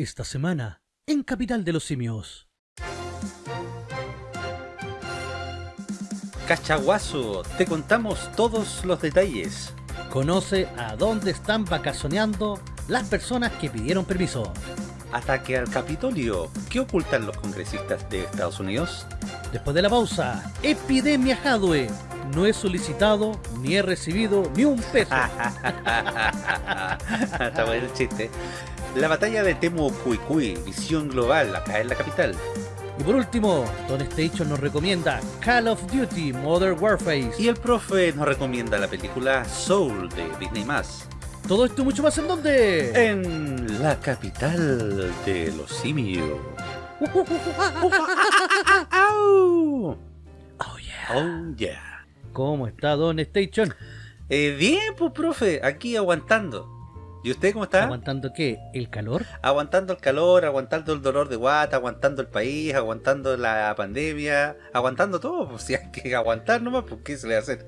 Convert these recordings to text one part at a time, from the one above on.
Esta semana, en Capital de los Simios. Cachaguazo, te contamos todos los detalles. Conoce a dónde están vacacionando las personas que pidieron permiso. Ataque al Capitolio. ¿Qué ocultan los congresistas de Estados Unidos? Después de la pausa, Epidemia Hadwe. No he solicitado ni he recibido ni un peso. Está bueno el chiste. La batalla de Temo Cuicuy, visión global, acá en la capital. Y por último, Don Station nos recomienda Call of Duty Modern Warfare. Y el profe nos recomienda la película Soul de Disney+. Todo esto y mucho más en dónde? En la capital de los simios. oh yeah. Oh yeah. ¿Cómo está Don Station? Eh, bien, pues profe, aquí aguantando. ¿Y usted cómo está? ¿Aguantando qué? ¿El calor? Aguantando el calor, aguantando el dolor de guata, aguantando el país, aguantando la pandemia, aguantando todo. Pues si hay que aguantar nomás, pues ¿qué se le va a hacer?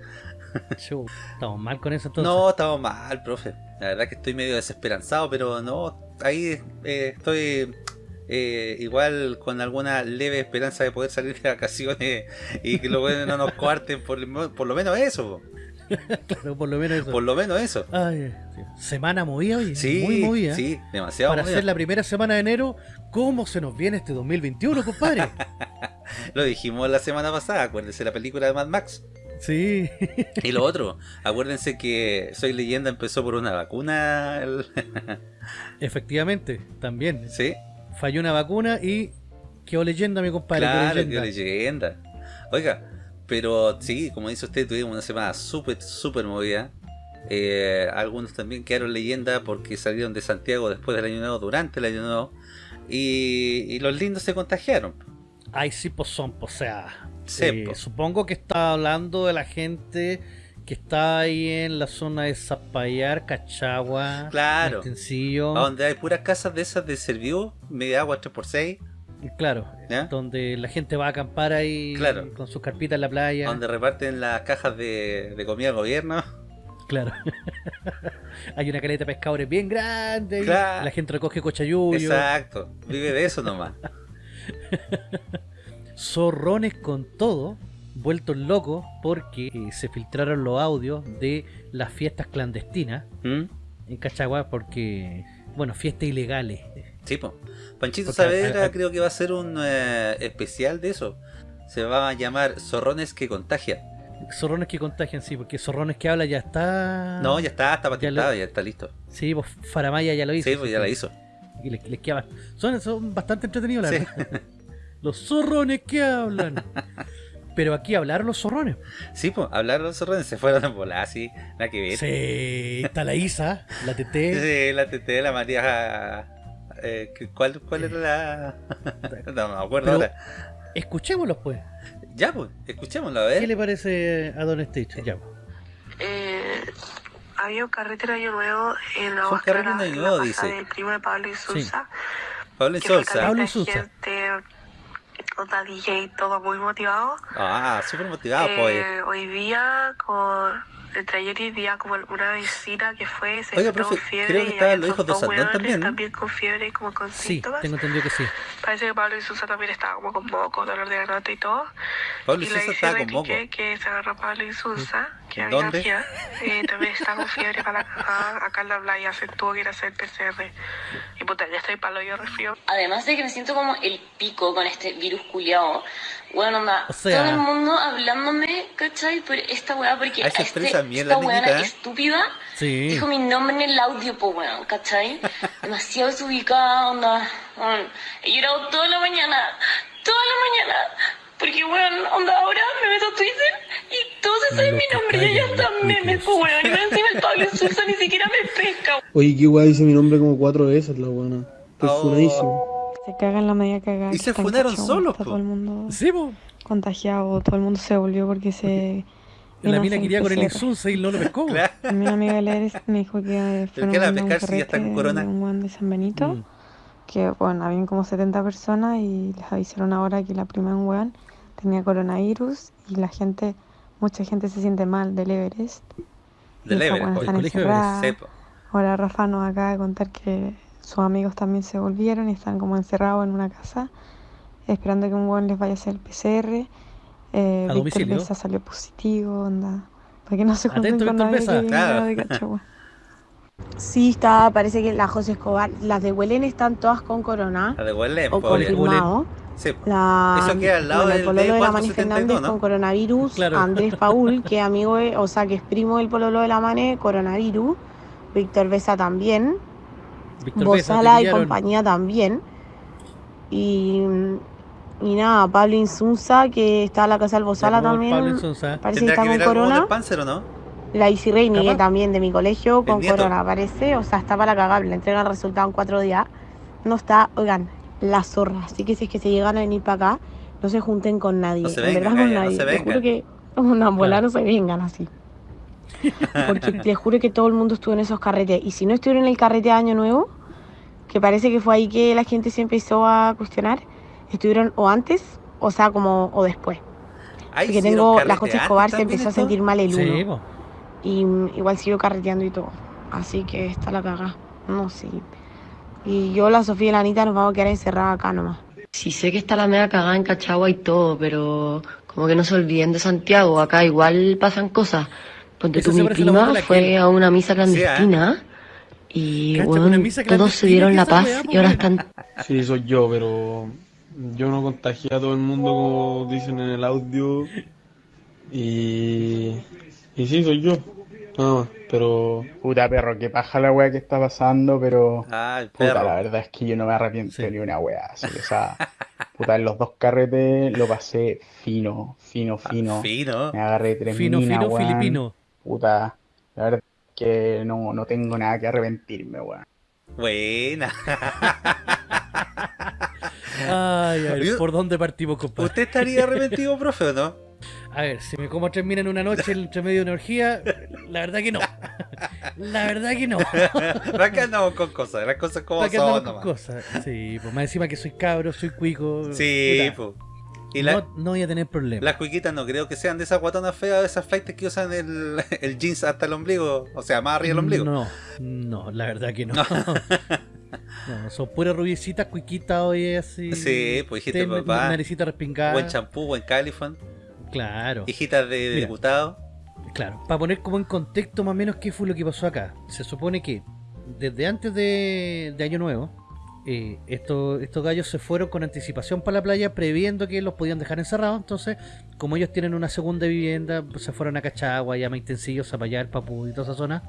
estamos mal con eso entonces. No, estamos mal, profe. La verdad que estoy medio desesperanzado, pero no, ahí eh, estoy eh, igual con alguna leve esperanza de poder salir de vacaciones y que lo bueno no nos cuarten por, por lo menos eso. claro, por lo menos eso. Por lo menos eso. Ay, Semana movida hoy. Sí, muy movida. Sí, demasiado Para ser la primera semana de enero, ¿cómo se nos viene este 2021, compadre? lo dijimos la semana pasada, acuérdense la película de Mad Max. Sí. y lo otro, acuérdense que Soy Leyenda empezó por una vacuna. Efectivamente, también. Sí. Falló una vacuna y quedó leyenda, mi compadre. Claro, leyenda. quedó leyenda. Oiga, pero sí, como dice usted, tuvimos una semana súper, súper movida. Eh, algunos también quedaron leyenda porque salieron de Santiago después del año nuevo, durante el año nuevo. Y, los lindos se contagiaron. Ay, sí, pues son, pues, o sea, eh, supongo que está hablando de la gente que está ahí en la zona de Zapallar, Cachagua, claro. Donde hay puras casas de esas de servicio, media agua 3x6. Claro, donde la gente va a acampar ahí con sus carpitas en la playa. Donde reparten las cajas de, comida al gobierno. Claro. Hay una caleta de pescadores bien grande. La gente recoge cochayuyo. Exacto. Vive de eso nomás. Zorrones con todo, vueltos locos porque eh, se filtraron los audios de las fiestas clandestinas ¿Mm? en Cachagua porque, bueno, fiestas ilegales. Sí, pues. Panchito Saavedra creo que va a ser un eh, especial de eso. Se va a llamar Zorrones que contagian. Zorrones que contagian, sí, porque Zorrones que habla ya está... No, ya está, está patentado, ya, está listo. Sí, pues Faramaya ya lo hizo. Sí, pues ya lo hizo. Y les, queda... son, son bastante entretenidos, la verdad. Los zorrones que hablan. Pero aquí hablaron los zorrones. Sí, pues, hablaron los zorrones, se fueron a volar así, la que ver. Sí, está la Isa, la TT. Sí, la TT, la María eh, ¿cuál, ¿Cuál era la...? no, me acuerdo ahora. Escuchémoslos, pues. Ya, pues, escuchémoslo, a ver. ¿Qué le parece a Don Stitch? Ya, pues. Eh, había un carrete de Año Nuevo en la Fue un carrete de Año Nuevo, dice. del primo de Pablo y Sousa. Pablo y Sousa. Pablo y Sousa. Gente, onda DJ, todo muy motivado. Ah, súper motivado, pues. eh, Hoy día, con entre ayer y día como una vecina que fue, se Oiga, profe, fiebre creo que estaban los hijos de Sandón también, ¿no? también con fiebre y como con sí, síntomas. tengo entendido que sí. Parece que Pablo y Susa también estaban como con moco, dolor de garganta y todo. Pablo y, y Susa estaba con moco. que se agarró Pablo y Susa, que ¿Dónde? había eh, también está con fiebre para la cagada, acá en la playa se tuvo que ir a hacer PCR. Y puta, ya estoy palo yo resfrío. Además de que me siento como el pico con este virus culiao. Bueno, onda, O sea- todo el mundo hablándome, ¿cachai? Por esta weá, porque se este- bien esta weá ¿eh? estúpida Sí. dijo mi nombre en el audio, po weón, ¿cachai? Demasiado desubicada, onda. weón. He llorado toda la mañana, toda la mañana. Porque, weón, onda, ahora me meto a Twitter y todos se saben mi nombre y ellos memes, cuicos. po weón. Y encima el Pablo Sousa ni siquiera me pesca, Oye, qué guay dice mi nombre como cuatro veces, la buena. Estoy Oh. Se cagan la media cagada. Y que se en funaron Cachagua, solos, Está po. todo el mundo Sí, pues. contagiado, todo el mundo se volvió porque se... La vino a mina quería con el PCR. insulsa y no lo pescó. Claro. Mi amiga Leris me dijo que ¿Pero fueron la a un pescar si ya está con corona? un weón de San Benito, Mm. que bueno, habían como 70 personas y les avisaron ahora que la prima de un weón tenía coronavirus y la gente, mucha gente se siente mal del Everest. Del Everest, oye, están colegio po. Ahora Rafa nos acaba de contar que sus amigos también se volvieron y están como encerrados en una casa esperando que un weón les vaya a hacer el PCR. Eh, A Víctor. Besa salió positivo, onda. Para que no se junten Atento, con nadie que Claro. de Cachagua. Sí, está, parece que la José Escobar, las de Huelén están todas con corona La de Huelén, o pobre. confirmado. Sí, La, Eso queda al lado bueno, el del pololo de la Mani 472, Fernández ¿no? con coronavirus, Claro. Andrés Paul, que amigo, de- o sea, que es primo del pololo de la Mane, coronavirus, Víctor Besa también, Bozala y compañía también. Y, y nada, Pablo Insunza, que está en la casa del Bozala también, Pablo Insunza. parece que ¿Tendrá está que con corona. el Panzer o no? La Isi Reini, que Capaz. también de mi colegio, con corona, parece. O sea, está para cagar, le entregan el resultado en cuatro días. No está, oigan, la zorra. Así que si es que se llegan a venir para acá, no se junten con nadie. No se en vengan, verdad con no nadie. se les vengan. juro que una bola Claro. no se vengan así. Porque les juro que todo el mundo estuvo en esos carretes. Y si no estuvieron en el carrete de Año Nuevo, que parece que fue ahí que la gente se empezó a cuestionar, estuvieron o antes, o sea, como o después. Ahí Porque tengo, la José Escobar se empezó a sentir mal el uno Sí, y igual sigo carreteando y todo. Así que está la cagada. No sé. Y yo, la Sofía y la Anita nos vamos a quedar encerradas acá nomás. Sí sé que está la media cagada en Cachagua y todo, pero como que no se olviden de Santiago, acá igual pasan cosas. Ponte tú, mi prima fue a una misa ¿ah? clandestina y misa todos se dieron ¿qué la paz y ahora están Sí, soy yo, pero yo no contagié a todo el mundo como dicen en el audio. Y, y sí, soy yo. Nada más, pero Puta perro, que paja la wea que está pasando, pero Ay, puta, la verdad es que yo no me arrepiento Sí. ni una wea. así, o sea, puta, en los dos carretes lo pasé fino, fino, fino. Ah, Fino. Me agarré tres Fino, minas, fino, filipino. Puta, la verdad es que no, no tengo nada que arrepentirme, weón. Buena. Ay, a ver, ¿por dónde partimos, compadre? ¿Usted estaría arrepentido, profe, o no? A ver, si me como tres minas en una noche entre medio de una orgía, la verdad que no. La verdad que no. Acá andamos con cosas, las cosas como ¿Para qué son con nomás. cosas? Sí, pues más encima que soy cabro, soy cuico. Sí, po. Y la- no, no voy a tener problemas. las cuiquitas no creo que sean de esas guatonas feas, de esas flights que usan el, el jeans hasta el ombligo. O sea, más arriba del ombligo. No, no, la verdad que no. No, son puras rubiecitas, cuiquitas hoy así. Sí, pues, hijita de ten- papá. Naricita respingada. Buen champú, buen califón. Claro, Hijitas de Mira. diputado. claro. Para poner como en contexto más o menos qué fue lo que pasó acá. Se supone que desde antes de, de Año Nuevo, eh, estos, estos gallos se fueron con anticipación para la playa previendo que los podían dejar encerrados. Entonces, como ellos tienen una segunda vivienda, pues, se fueron a Cachagua, Llama Intensillo, Zapallar, Papú y toda esa zona,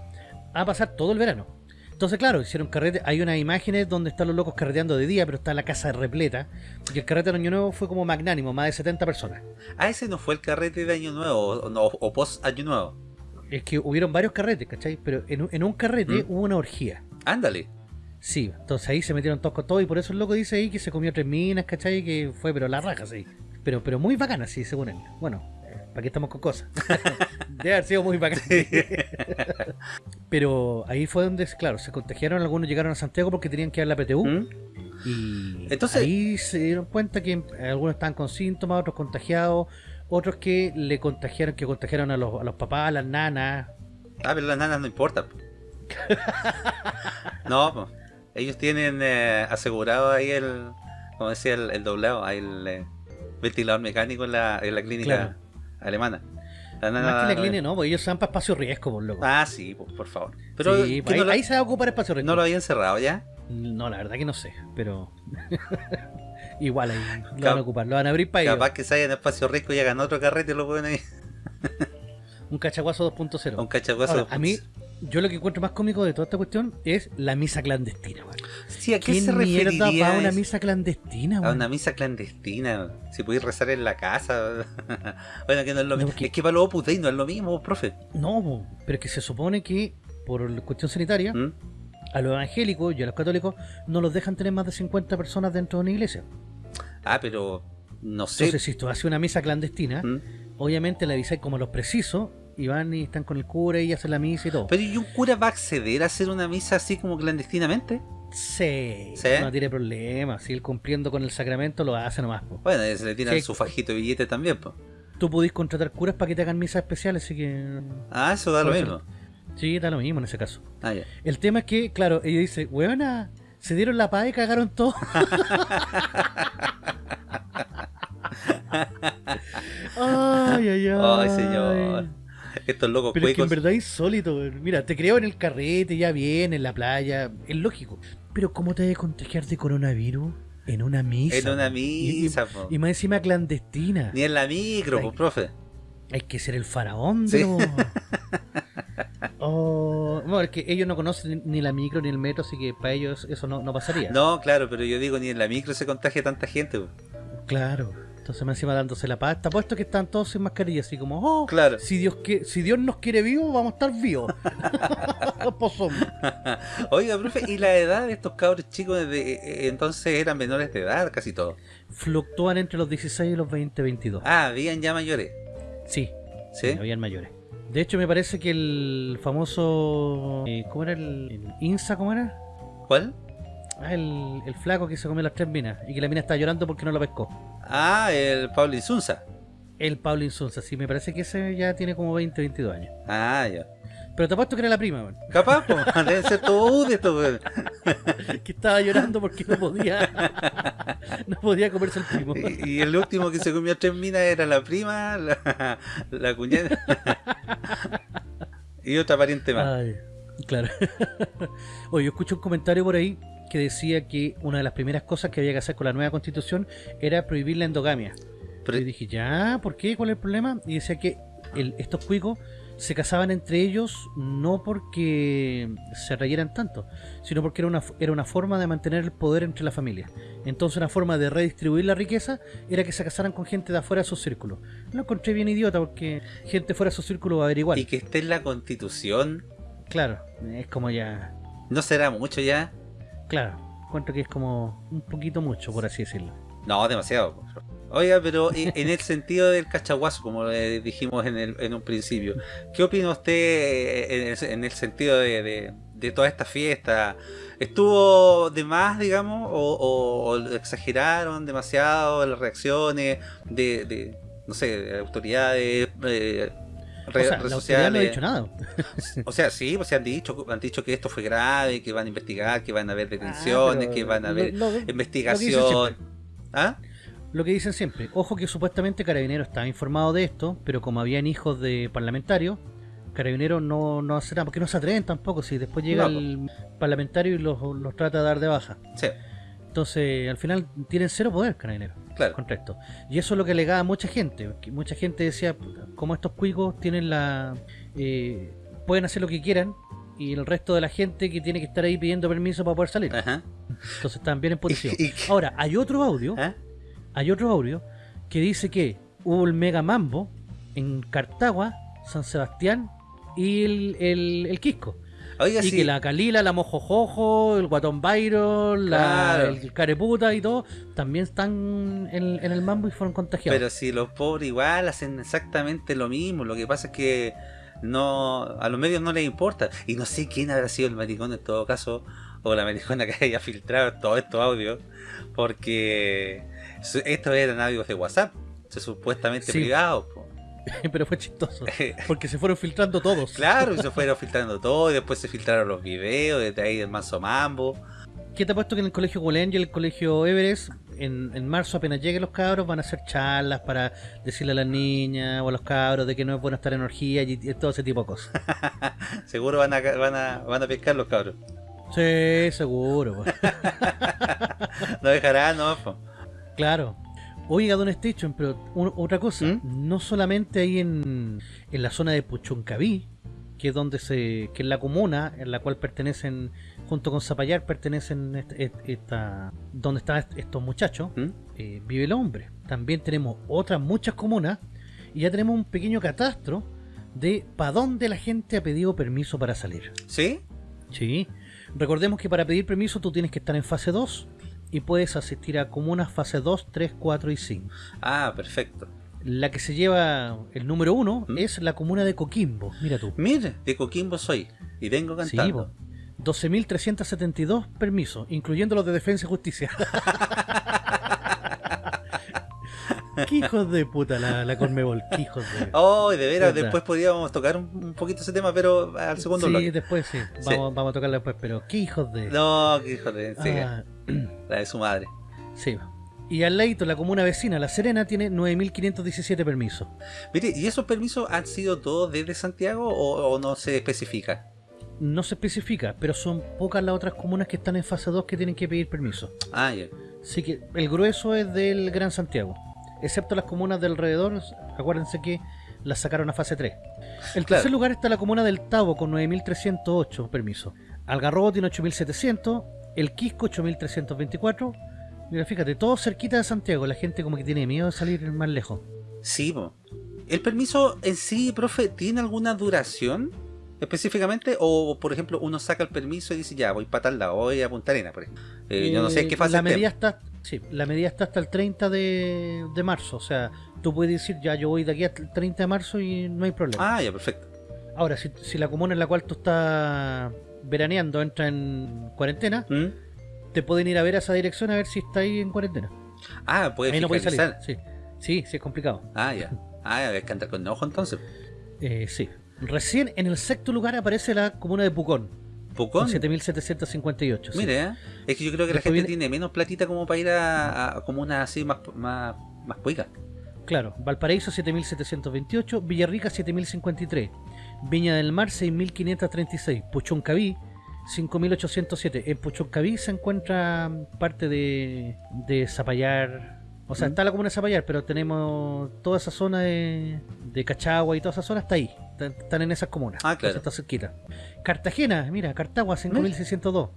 a pasar todo el verano. Entonces, claro, hicieron carrete. Hay unas imágenes donde están los locos carreteando de día, pero está la casa repleta. Y el carrete de Año Nuevo fue como magnánimo, más de 70 personas. Ah, ese no fue el carrete de Año Nuevo, o, no, o post Año Nuevo. Es que hubieron varios carretes, ¿cachai? Pero en, un- en un carrete ¿Mm? hubo una orgía. Ándale. Sí, entonces ahí se metieron todos con todo y por eso el loco dice ahí que se comió tres minas, ¿cachai? Que fue, pero la raja, sí. Pero, pero muy bacana, sí, según él. Bueno, ¿para qué estamos con cosas? Debe haber sido muy bacana. pero ahí fue donde, claro, se contagiaron, algunos llegaron a Santiago porque tenían que ir a la PTU. ¿Mm? Y Entonces- ahí se dieron cuenta que algunos estaban con síntomas, otros contagiados, otros que le contagiaron, que contagiaron a los, a los papás, a las nanas. Ah, pero las nanas no importa. po. no, po. Ellos tienen eh, asegurado ahí el, como decía, el, el doblado, ahí el eh, ventilador mecánico en la, en la clínica Claro. alemana. La nana- Más que la clínica, no, porque ellos se van para espacio riesgo, por loco. Ah, sí, po, por favor. Pero Sí, ¿que ahí, no, lo- ahí se va a ocupar espacio riesgo. no lo habían cerrado ya. No, la verdad que no sé, pero igual ahí lo Cap- van a ocupar, lo van a abrir para ellos. Capaz que se hayan espacio riesgo y hagan otro carrete y lo ponen ahí. Un cachaguazo 2.0. Un cachaguazo. Ahora, a mí, yo lo que encuentro más cómico de toda esta cuestión es la misa clandestina, weón. Sí, ¿a qué ¿Quién se mierda va a una misa clandestina, A weón? una misa clandestina. Si podéis rezar en la casa. bueno, que no es lo No, mismo. porque- Es que para los Opus Dei no es lo mismo, profe. No, pero es que se supone que por cuestión sanitaria, ¿Mm? a los evangélicos y a los católicos no los dejan tener más de 50 personas dentro de una iglesia. Ah, pero no sé. Entonces, si tú haces una misa clandestina, ¿Mm? obviamente le avisáis como a los precisos y van y están con el cura y hacen la misa y todo. Pero ¿y un cura va a acceder a hacer una misa así como clandestinamente? Sí, ¿Sí? no tiene problema. Si él cumpliendo con el sacramento lo hace nomás. po. Bueno, se le tiran Sí. su fajito de billete también, pues. Tú podís contratar curas para que te hagan misas especiales, así que. Ah, eso da lo mismo. Sí, da lo mismo en ese caso. Ah. El tema es que, claro, ella dice, weona, Se dieron la paz y cagaron todo. ay, ay, ay. Ay, señor. Estos locos Pero es que en verdad es. Mira, te creo en el carrete, ya bien, en la playa. Es lógico. Pero ¿cómo te a contagiar de coronavirus? En una misa. En una Y- y- misa, po. Y, más encima clandestina. Ni en la micro, pues, profe. Hay que ser el faraón Sí. de Oh, bueno, es que ellos no conocen ni la micro ni el metro, así que para ellos eso no, no pasaría. No, claro, pero yo digo, ni en la micro se contagia tanta gente. po. Claro. Entonces más encima dándose la paz. Está puesto que están todos sin mascarilla, así como, oh, Claro. si Dios que, si Dios nos quiere vivos, vamos a estar vivos. Oiga, profe, ¿y la edad de estos cabros chicos de, eh, entonces eran menores de edad, casi todos? Fluctúan entre los 16 y los 20, 22. Ah, habían ya mayores. Sí, ¿Sí? habían mayores. De hecho, me parece que el famoso. eh, ¿Cómo era el, el INSA? ¿Cómo era? ¿Cuál? Ah, el, el flaco que se comió las tres minas y que la mina está llorando porque no lo pescó. Ah, el Pablo Insunza. El Pablo Insunza, sí, me parece que ese ya tiene como 20, 22 años. Ah, ya. Pero te apuesto que era la prima, weón, Capaz, po, deben ser todos de estos, weón. que estaba llorando porque no podía no podía comerse el primo. Y, y el último que se comió tres minas era la prima, la, la cuñada y otra pariente más. Ay, claro. Oye, yo escuché un comentario por ahí que decía que una de las primeras cosas que había que hacer con la nueva constitución era prohibir la endogamia. Pero- y dije, ya, ¿por qué? ¿Cuál es el problema? Y decía que el- estos cuicos se casaban entre ellos no porque se reyeran tanto, sino porque era una, era una forma de mantener el poder entre la familia. Entonces una forma de redistribuir la riqueza era que se casaran con gente de afuera de su círculo. Lo encontré bien idiota porque gente fuera de su círculo va a averiguar. Y que esté en la constitución, Claro, es como ya... no será mucho ya. Claro, encuentro que es como un poquito mucho, por así decirlo. No, demasiado. Oiga, pero en el sentido del cachaguazo, como le dijimos en, el- en un principio, ¿qué opina usted eh, en el, en el sentido de, toda esta fiesta? ¿Estuvo de más, digamos, o, o- o exageraron demasiado las reacciones de, no sé, de autoridades, eh, O sea, redes no ha dicho nada. O sea, sí, pues se han dicho, han dicho que esto fue grave, que van a investigar, que van a haber detenciones, Ah, que van a lo- haber lo- lo investigación. siempre. ¿Ah? Lo que dicen siempre, ojo que supuestamente Carabinero estaba informado de esto, pero como habían hijos de parlamentarios, Carabinero no, no hace nada, porque no se atreven tampoco, si después llega No, el parlamentario y los, los trata de dar de baja. Sí, Entonces, al final tienen cero poder Carabinero claro. Y eso es lo que alegaba mucha gente, mucha gente decía, "Puta, como estos cuicos tienen la... eh, pueden hacer lo que quieran, y el resto de la gente que tiene que estar ahí pidiendo permiso para poder salir. Ajá. Entonces están bien en posición. Ahora, hay otro audio, ¿Ah? hay otro audio que dice que hubo el mega mambo en Cartagua, San Sebastián y el, el, el Quisco. Oiga, Y sí. que la Calila, la Mojojojo, el Guatón Byron, la, el Careputa y todo, también están en, en el mambo y fueron contagiados. Pero si los pobres igual hacen exactamente lo mismo, lo que pasa es que no a los medios no les importa. Y no sé quién habrá sido el maricón en todo caso, o la maricona que haya filtrado todos estos audios, porque estos eran audios de WhatsApp, supuestamente Sí. privados. po. Pero fue chistoso, porque se fueron filtrando todos. Claro, se fueron filtrando todo, y después se filtraron los videos, desde ahí del manso mambo. ¿Qué te ha puesto que en el colegio Golén y el colegio Everest, en, en marzo apenas lleguen los cabros, van a hacer charlas para decirle a las niñas o a los cabros de que no es bueno estar en orgía y, y todo ese tipo de cosas? Seguro van a, van a, van a pescar los cabros. Sí, seguro. No dejarán, no, po. Claro. Oiga, Don Station, pero un- otra cosa, ¿Mm? no solamente ahí en, en la zona de Puchuncaví, que es donde se, que es la comuna en la cual pertenecen, junto con Zapallar, pertenecen est- est- esta, donde están est- estos muchachos, ¿Mm? eh, vive el hombre. También tenemos otras muchas comunas y ya tenemos un pequeño catastro de para dónde la gente ha pedido permiso para salir. ¿Sí? Sí. Recordemos que para pedir permiso tú tienes que estar en fase 2 y puedes asistir a comunas fase 2, 3, 4 y 5. Ah, perfecto. La que se lleva el número 1 ¿Mm? es la comuna de Coquimbo. Mira tú. Mire, de Coquimbo soy. Y vengo Sí, cantando. po. 12.372 permisos, incluyendo los de defensa y justicia. Qué hijos de puta la, la Conmebol, qué hijos de... Oh, de veras, Puta. después podríamos tocar un, un poquito ese tema, pero al segundo sí, bloque. después sí. Vamos, vamos a tocarla después, pero qué hijos de... No, que hijo de... sí, Ah, la de su madre. sí. Y al leito, la comuna vecina, La Serena, tiene 9.517 permisos. Mire, ¿y esos permisos han sido todos desde Santiago o, o no se especifica? No se especifica, pero son pocas las otras comunas que están en fase 2 que tienen que pedir permiso. Ah, ya. Así que el grueso es del Gran Santiago. Excepto las comunas de alrededor, acuérdense que las sacaron a fase 3. El Claro. tercer lugar está la comuna del Tabo con 9.308 permisos. Algarrobo tiene 8.700, el Quisco 8.324. Mira, fíjate, todo cerquita de Santiago. La gente como que tiene miedo de salir más lejos. Sí, po. ¿El permiso en sí, profe, tiene alguna duración específicamente? O, por ejemplo, uno saca el permiso y dice, ya, voy para tal lado, voy a Punta Arena, por ejemplo. Eh, yo no sé en qué Eh, fase la medida está sí, la medida está hasta el 30 de, de marzo. O sea, tú puedes decir, ya, yo voy de aquí hasta el 30 de marzo y no hay problema. Ah, ya, perfecto. Ahora, si, si la comuna en la cual tú estás veraneando entra en cuarentena, ¿Mm? te pueden ir a ver a esa dirección a ver si está ahí en cuarentena. Ah, puede ahí no puedes salir. Sí. sí, sí, es complicado. Ah, ya. Ah, hay que andar con ojo entonces. Eh, sí. Recién en el sexto lugar aparece la comuna de Pucón, ¿Pucón? con 7.758. sí. Mire, ¿eh? es que yo creo que la gente viene- tiene menos platita como para ir a, a comunas así más, más, más cuicas. Claro, Valparaíso 7728, Villarrica 7053, Viña del Mar 6536, Puchoncaví 5807. En Puchoncaví se encuentra parte de, de Zapallar. O sea, Mm. está la comuna de Zapallar, pero tenemos toda esa zona de, de Cachagua y toda esa zona está ahí. Están, están en esas comunas. Ah, claro. Está cerquita. Cartagena, mira, Cartagua 5602.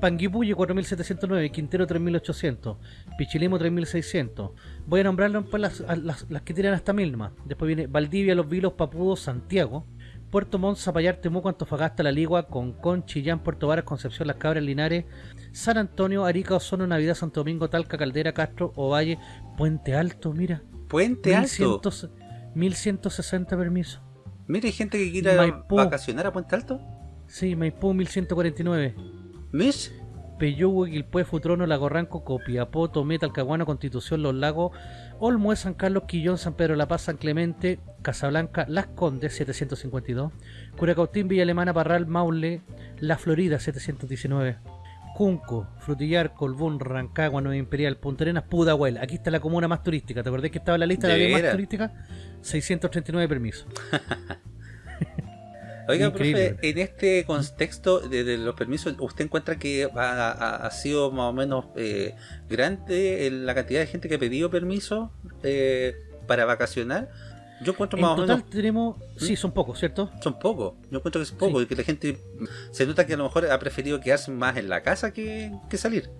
Panguipulli 4709, Quintero 3800, Pichilemo 3600. Voy a nombrarlo pues, las, a- las, las que tiran hasta mil nomás. Después viene Valdivia, Los Vilos, Papudo, Santiago, Puerto Montt, Zapallar, Temuco, Antofagasta, La Ligua, Concón, Chillán, Puerto Varas, Concepción, Las Cabras, Linares, San Antonio, Arica, Osorno, Navidad, Santo Domingo, Talca, Caldera, Castro, Ovalle, Puente Alto, mira. Puente Alto. 1100 1160 permisos. Mire, hay gente que quiere Maipú. vacacionar a Puente Alto. Sí, Maipú 1149. ¿Mish? Peyúgue, Quilpué, Futrono, Lago Ranco, Copiapó, Tomé, Talcahuano, Constitución, Los Lagos, Olmué, San Carlos, Quillón, San Pedro de la Paz, San Clemente, Casablanca, Las Condes, 752, Curacautín, Villa Alemana, Parral, Maule, La Florida, 719, Cunco, Frutillar, Colbún, Rancagua, Nueva Imperial, Punta Arenas, Pudahuel. Aquí está la comuna más turística. ¿Te acordás que estaba en la lista de, ¿De las 10 más veras? turísticas? 639 permisos. Oiga, Increíble. profe, en este contexto de, de los permisos, ¿usted encuentra que ha, ha- ha sido más o menos eh, grande la cantidad de gente que ha pedido permiso eh, para vacacionar? Yo encuentro En más o total menos tenemos... Sí, ¿Mm? son pocos, ¿cierto? son pocos. Yo encuentro que es poco Sí. y que la gente se nota que a lo mejor ha preferido quedarse más en la casa que, que salir.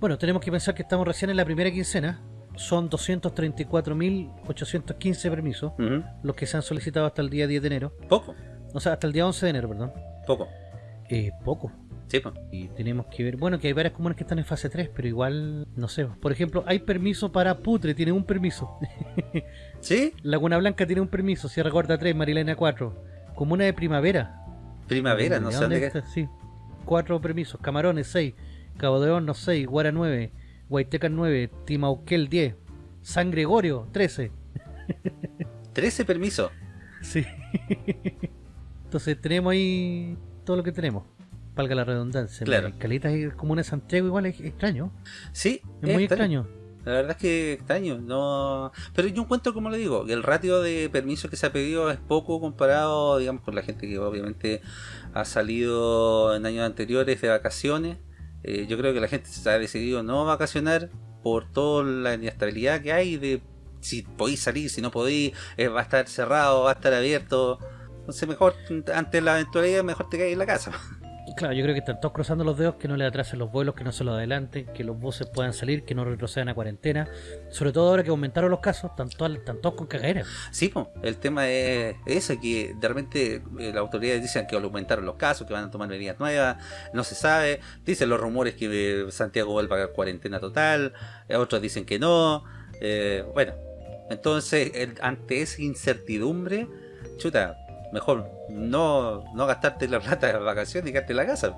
Bueno, tenemos que pensar que estamos recién en la primera quincena. Son 234.815 permisos Ujú. los que se han solicitado hasta el día 10 de enero. Poco, O sea, hasta el día 11 de enero, perdón. poco. Eh, poco. Sí, pues. Y tenemos que ver, bueno, que hay varias comunas que están en fase 3, pero igual, no sé. Por ejemplo, hay permiso para Putre, tiene un permiso. ¿Sí? Laguna Blanca tiene un permiso, Sierra Gorda 3, Marilena 4. Comuna de Primavera. Primavera, no ¿De sé dónde está? Sí. Cuatro permisos. Camarones 6, Cabo de Hornos 6, Guara 9, Guaitecan 9, Timauquel 10, San Gregorio 13. 13 permisos. Sí. Entonces tenemos ahí todo lo que tenemos. Valga la redundancia. Claro. Calitas y comunas de Santiago igual es extraño. Sí, Es muy extraño. La verdad es que extraño, no. Pero yo encuentro, como le digo, que el ratio de permisos que se ha pedido es poco comparado, digamos, con la gente que obviamente ha salido en años anteriores de vacaciones. Eh, yo creo que la gente se ha decidido no vacacionar por toda la inestabilidad que hay de si podéis salir, si no podéis, eh, va a estar cerrado, va a estar abierto. Entonces mejor, ante la eventualidad, mejor te quedas en la casa. Claro, yo creo que están todos cruzando los dedos que no le atrasen los vuelos, que no se los adelanten, que los buses puedan salir, que no retrocedan a cuarentena. Sobre todo ahora que aumentaron los casos, están todos, están todos con cagadera. Sí, po, el tema es ese, que de repente eh, las autoridades dicen que aumentaron los casos, que van a tomar medidas nuevas, no se sabe, dicen los rumores que eh, Santiago va a pagar cuarentena total, eh, otros dicen que no, bueno, entonces el- ante esa incertidumbre, chuta, mejor no, no gastarte la plata de las vacaciones y quedarte en la casa,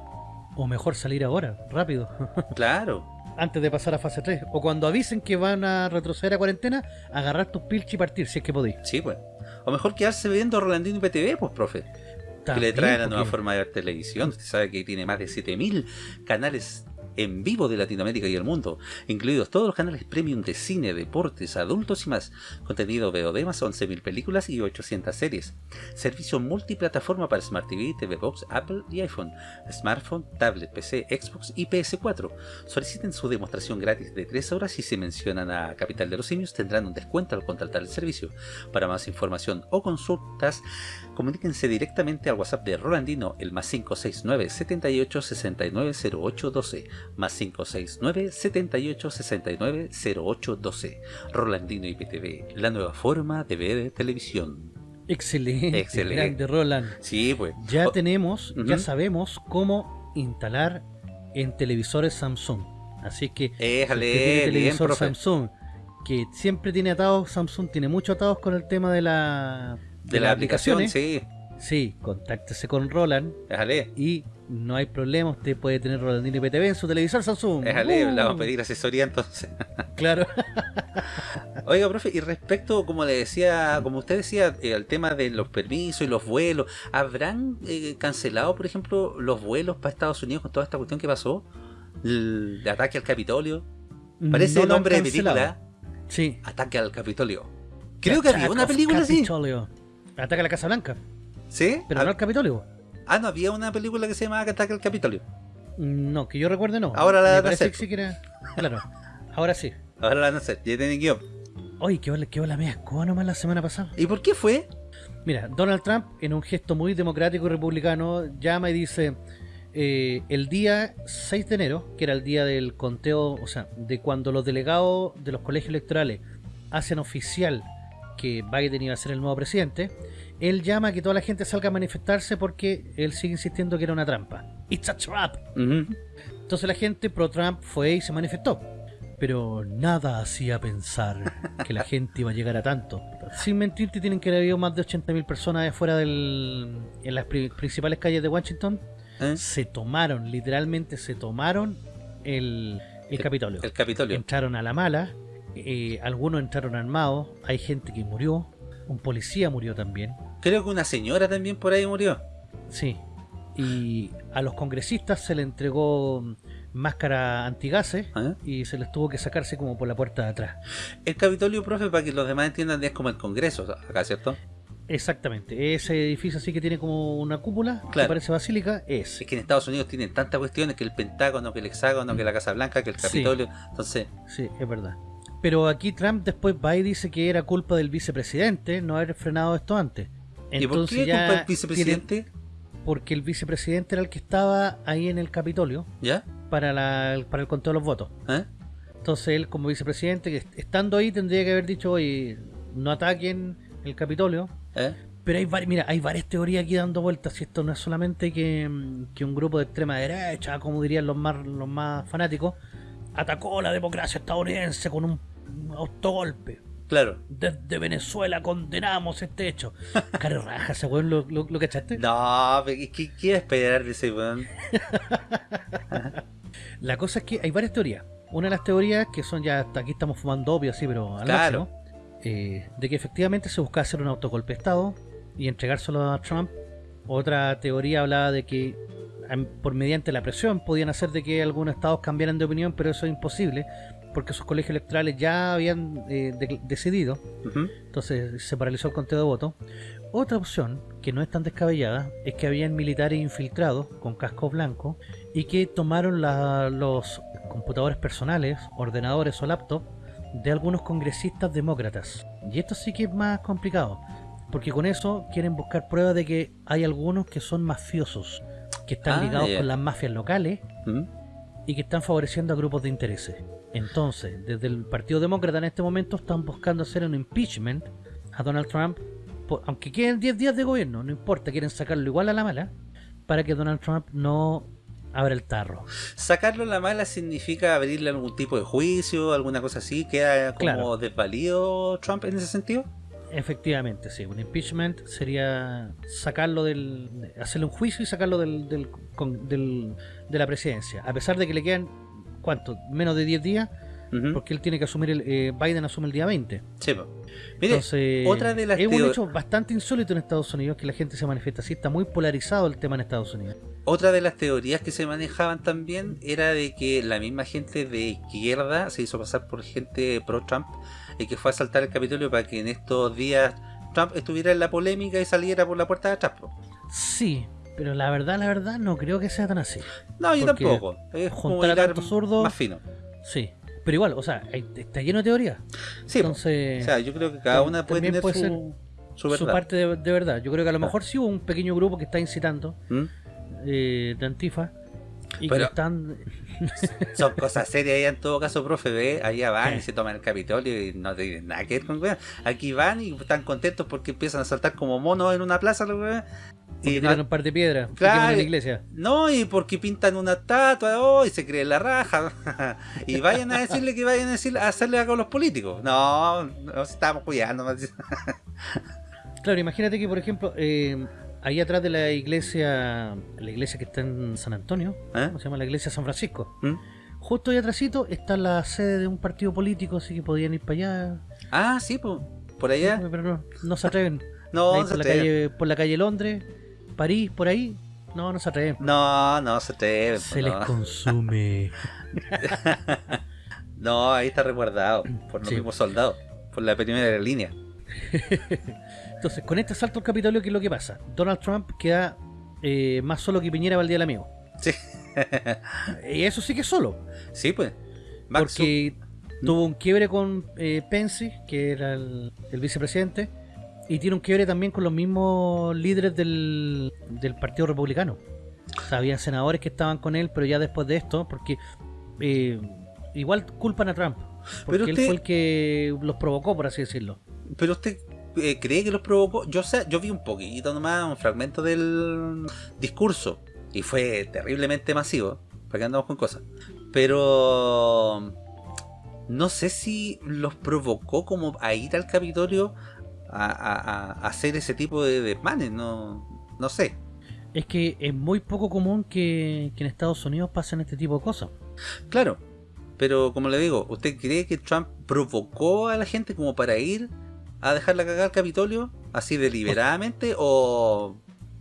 O mejor salir ahora, rápido. claro, antes de pasar a fase 3. O cuando avisen que van a retroceder a cuarentena, agarrar tus pilches y partir, si es que podéis. Sí, pues. O mejor quedarse viendo Rolandino y PTV, pues, profe. que le También, trae la nueva porque- forma de ver televisión. Usted sabe que tiene más de 7000 canales en vivo de Latinoamérica y el mundo, incluidos todos los canales premium de cine, deportes, adultos y más, contenido VOD más 11.000 películas y 800 series, servicio multiplataforma para Smart TV, TV Box, Apple y iPhone, smartphone, tablet, PC, Xbox y PS4. Soliciten su demostración gratis de 3 horas y si mencionan a Capital de los Simios tendrán un descuento al contratar el servicio. Para más información o consultas, comuníquense directamente al WhatsApp de Rolandino, el más 569 78 69 08 12, más 569 78 69 08 12. Rolandino IPTV, la nueva forma de ver televisión. Excelente, Excelente. grande Roland. Sí, pues. Ya Oh, tenemos, ya sabemos cómo instalar en televisores Samsung. Así que si Éjale, tiene bien, televisor. Samsung, que siempre tiene atados, Samsung tiene muchos atados con el tema de la De la las aplicación, aplicaciones. sí. Sí, contáctese con Roland Déjale. y no hay problema, usted puede tener Rolandino IPTV en su televisor Samsung. Déjale, ¡Uh! le vamos a pedir asesoría entonces. Claro. Oiga, profe, y respecto, como le decía, como usted decía, eh, al tema de los permisos y los vuelos, ¿habrán eh, cancelado, por ejemplo, los vuelos para Estados Unidos con toda esta cuestión que pasó? El ataque al Capitolio. Parece No han nombre de película. Sí. Ataque al Capitolio. Creo que había una película así. Capitolio. Ataca a la Casa Blanca, ¿Sí? pero ah, no al Capitolio. ah, no, había una película que se llamaba Ataque al Capitolio. No, que yo recuerde no. Ahora la Me van a hacer. Claro. Ahora sí. Ahora la van a hacer, ya tienen guion. Oye, qué hola, qué hola media escoba nomás la semana pasada. ¿Y por qué fue? Mira, Donald Trump, en un gesto muy democrático y republicano, llama y dice: eh, el día 6 de enero, que era el día del conteo, o sea, de cuando los delegados de los colegios electorales hacen oficial que Biden iba a ser el nuevo presidente, él llama a que toda la gente salga a manifestarse porque él sigue insistiendo que era una trampa. It's a trap. Entonces la gente pro Trump fue y se manifestó. Pero nada hacía pensar que la gente iba a llegar a tanto. Sin mentirte, tienen que haber habido más de 80.000 personas afuera del, en las pri- principales calles de Washington. ¿Eh? Se tomaron, literalmente se tomaron el, el Capitolio. El Capitolio. Entraron a la mala, eh, algunos entraron armados, hay gente que murió, un policía murió también. Creo que una señora también por ahí murió. Sí. Y a los congresistas se le entregó máscara antigases ¿Eh? y se les tuvo que sacarse como por la puerta de atrás. El Capitolio, profe, para que los demás entiendan, es como el Congreso acá, ¿cierto? Exactamente. Ese edificio así que tiene como una cúpula, que Claro. parece basílica, es. Es que en Estados Unidos tienen tantas cuestiones que el Pentágono, que el Hexágono, que la Casa Blanca, que el Sí. Capitolio. Entonces, Sí, es verdad. Pero aquí Trump después va y dice que era culpa del vicepresidente no haber frenado esto antes. ¿y por Entonces qué ya culpa del vicepresidente? porque el vicepresidente era el que estaba ahí en el Capitolio ¿Ya? para, la, para el conteo de los votos. ¿Eh? Entonces él como vicepresidente, que est- estando ahí tendría que haber dicho, oye, no ataquen el Capitolio. ¿Eh? Pero hay mira, hay varias teorías aquí dando vueltas, y esto no es solamente que, que un grupo de extrema derecha, como dirían los más, los más fanáticos, atacó la democracia estadounidense con un autogolpe. Claro. Desde Venezuela condenamos este hecho. Cara raja, ese weón, ¿lo, lo, lo cachaste? No, ¿qué, esperar de ese weón? La cosa es que hay varias teorías. Una de las teorías, que son ya hasta aquí estamos fumando obvio así, pero al Claro. máximo, eh, de que efectivamente se buscaba hacer un autogolpe de Estado y entregárselo a Trump. Otra teoría hablaba de que por mediante la presión podían hacer de que algunos estados cambiaran de opinión, pero eso es imposible porque sus colegios electorales ya habían eh, de- decidido. Entonces se paralizó el conteo de votos. Otra opción, que no es tan descabellada, es que habían militares infiltrados con casco blanco y que tomaron la- los computadores personales, ordenadores o laptops de algunos congresistas demócratas. Y esto sí que es más complicado, porque con eso quieren buscar pruebas de que hay algunos que son mafiosos, que están Ah, ligados con las mafias locales ¿Mm? y que están favoreciendo a grupos de intereses. Entonces, desde el Partido Demócrata en este momento están buscando hacer un impeachment a Donald Trump, por- aunque queden 10 días de gobierno, no importa, quieren sacarlo igual a la mala, para que Donald Trump no abra el tarro. Sacarlo a la mala significa abrirle algún tipo de juicio, alguna cosa así. ¿Queda como Claro. desvalido Trump en ese sentido? Efectivamente, sí, un impeachment sería sacarlo del. hacerle un juicio y sacarlo del, del, con- del- de la presidencia. A pesar de que le quedan ¿cuánto? Menos de 10 días, porque él tiene que asumir, el, eh, Biden asume el día 20. Sí, po. Mire, Entonces, otra de las es un hecho bastante insólito en Estados Unidos que la gente se manifiesta así, está muy polarizado el tema en Estados Unidos. Otra de las teorías que se manejaban también era de que la misma gente de izquierda se hizo pasar por gente pro-Trump y que fue a asaltar el Capitolio para que en estos días Trump estuviera en la polémica y saliera por la puerta de atrás. Sí, pero la verdad, la verdad, no creo que sea tan así. No, yo Porque tampoco. Es como juntar a hilar tantos zurdos- más fino. Sí, pero igual, o sea, hay- está lleno de teorías. Sí. Entonces, o sea, yo creo que cada una puede tener puede su, su su parte de, de verdad. Yo creo que a lo mejor sí hubo un pequeño grupo que está incitando ¿Mm? eh, de Antifa y Pero- que están... Son cosas serias allá en todo caso, profe, ve, allá van y se toman el Capitolio y no tienen nada que ver con weón. Aquí van y están contentos porque empiezan a saltar como monos en una plaza, los weón. Y no, un par de piedras Claro. la iglesia. no, y porque pintan una estatua oh, y se creen la raja. y vayan a decirle que vayan a, decirle, a hacerle algo a los políticos. No, nos estamos cuidando. Claro, imagínate que, por ejemplo, eh, ahí atrás de la iglesia, la iglesia que está en San Antonio, ¿Eh? ¿cómo se llama? La iglesia San Francisco. ¿Mm? Justo ahí atrásito está la sede de un partido político, así que podían ir para allá. Ah, sí, por allá. Pero no, no se atreven. No, Ahí no se por, la atreven. calle, por la calle Londres, París, por ahí. No, no se atreven. No, no se atreven. Se les consume. No, ahí está resguardado por los Sí. mismos soldados, por la primera línea. Entonces, con este asalto al Capitolio, ¿qué es lo que pasa? Donald Trump queda eh, más solo que Piñera para el Día del Amigo. Sí. Y eso sí que es solo. Sí, pues. Max porque tuvo un quiebre con eh, Pence, que era el, el vicepresidente, y tiene un quiebre también con los mismos líderes del, del Partido Republicano. O sea, había senadores que estaban con él, pero ya después de esto, porque eh, igual culpan a Trump. Porque Pero él fue el que los provocó, por así decirlo. Pero usted eh, cree que los provocó. Yo sé, yo vi un poquito nomás, un fragmento del discurso. Y fue terriblemente masivo. Para que andamos con cosas. Pero. No sé si los provocó como a ir al Capitolio a, a- a- a hacer ese tipo de desmanes. No, no sé. Es que es muy poco común que, que en Estados Unidos pasen este tipo de cosas. Claro. Pero como le digo, ¿usted cree que Trump provocó a la gente como para ir a dejarla cagar al Capitolio? ¿Así deliberadamente? ¿O,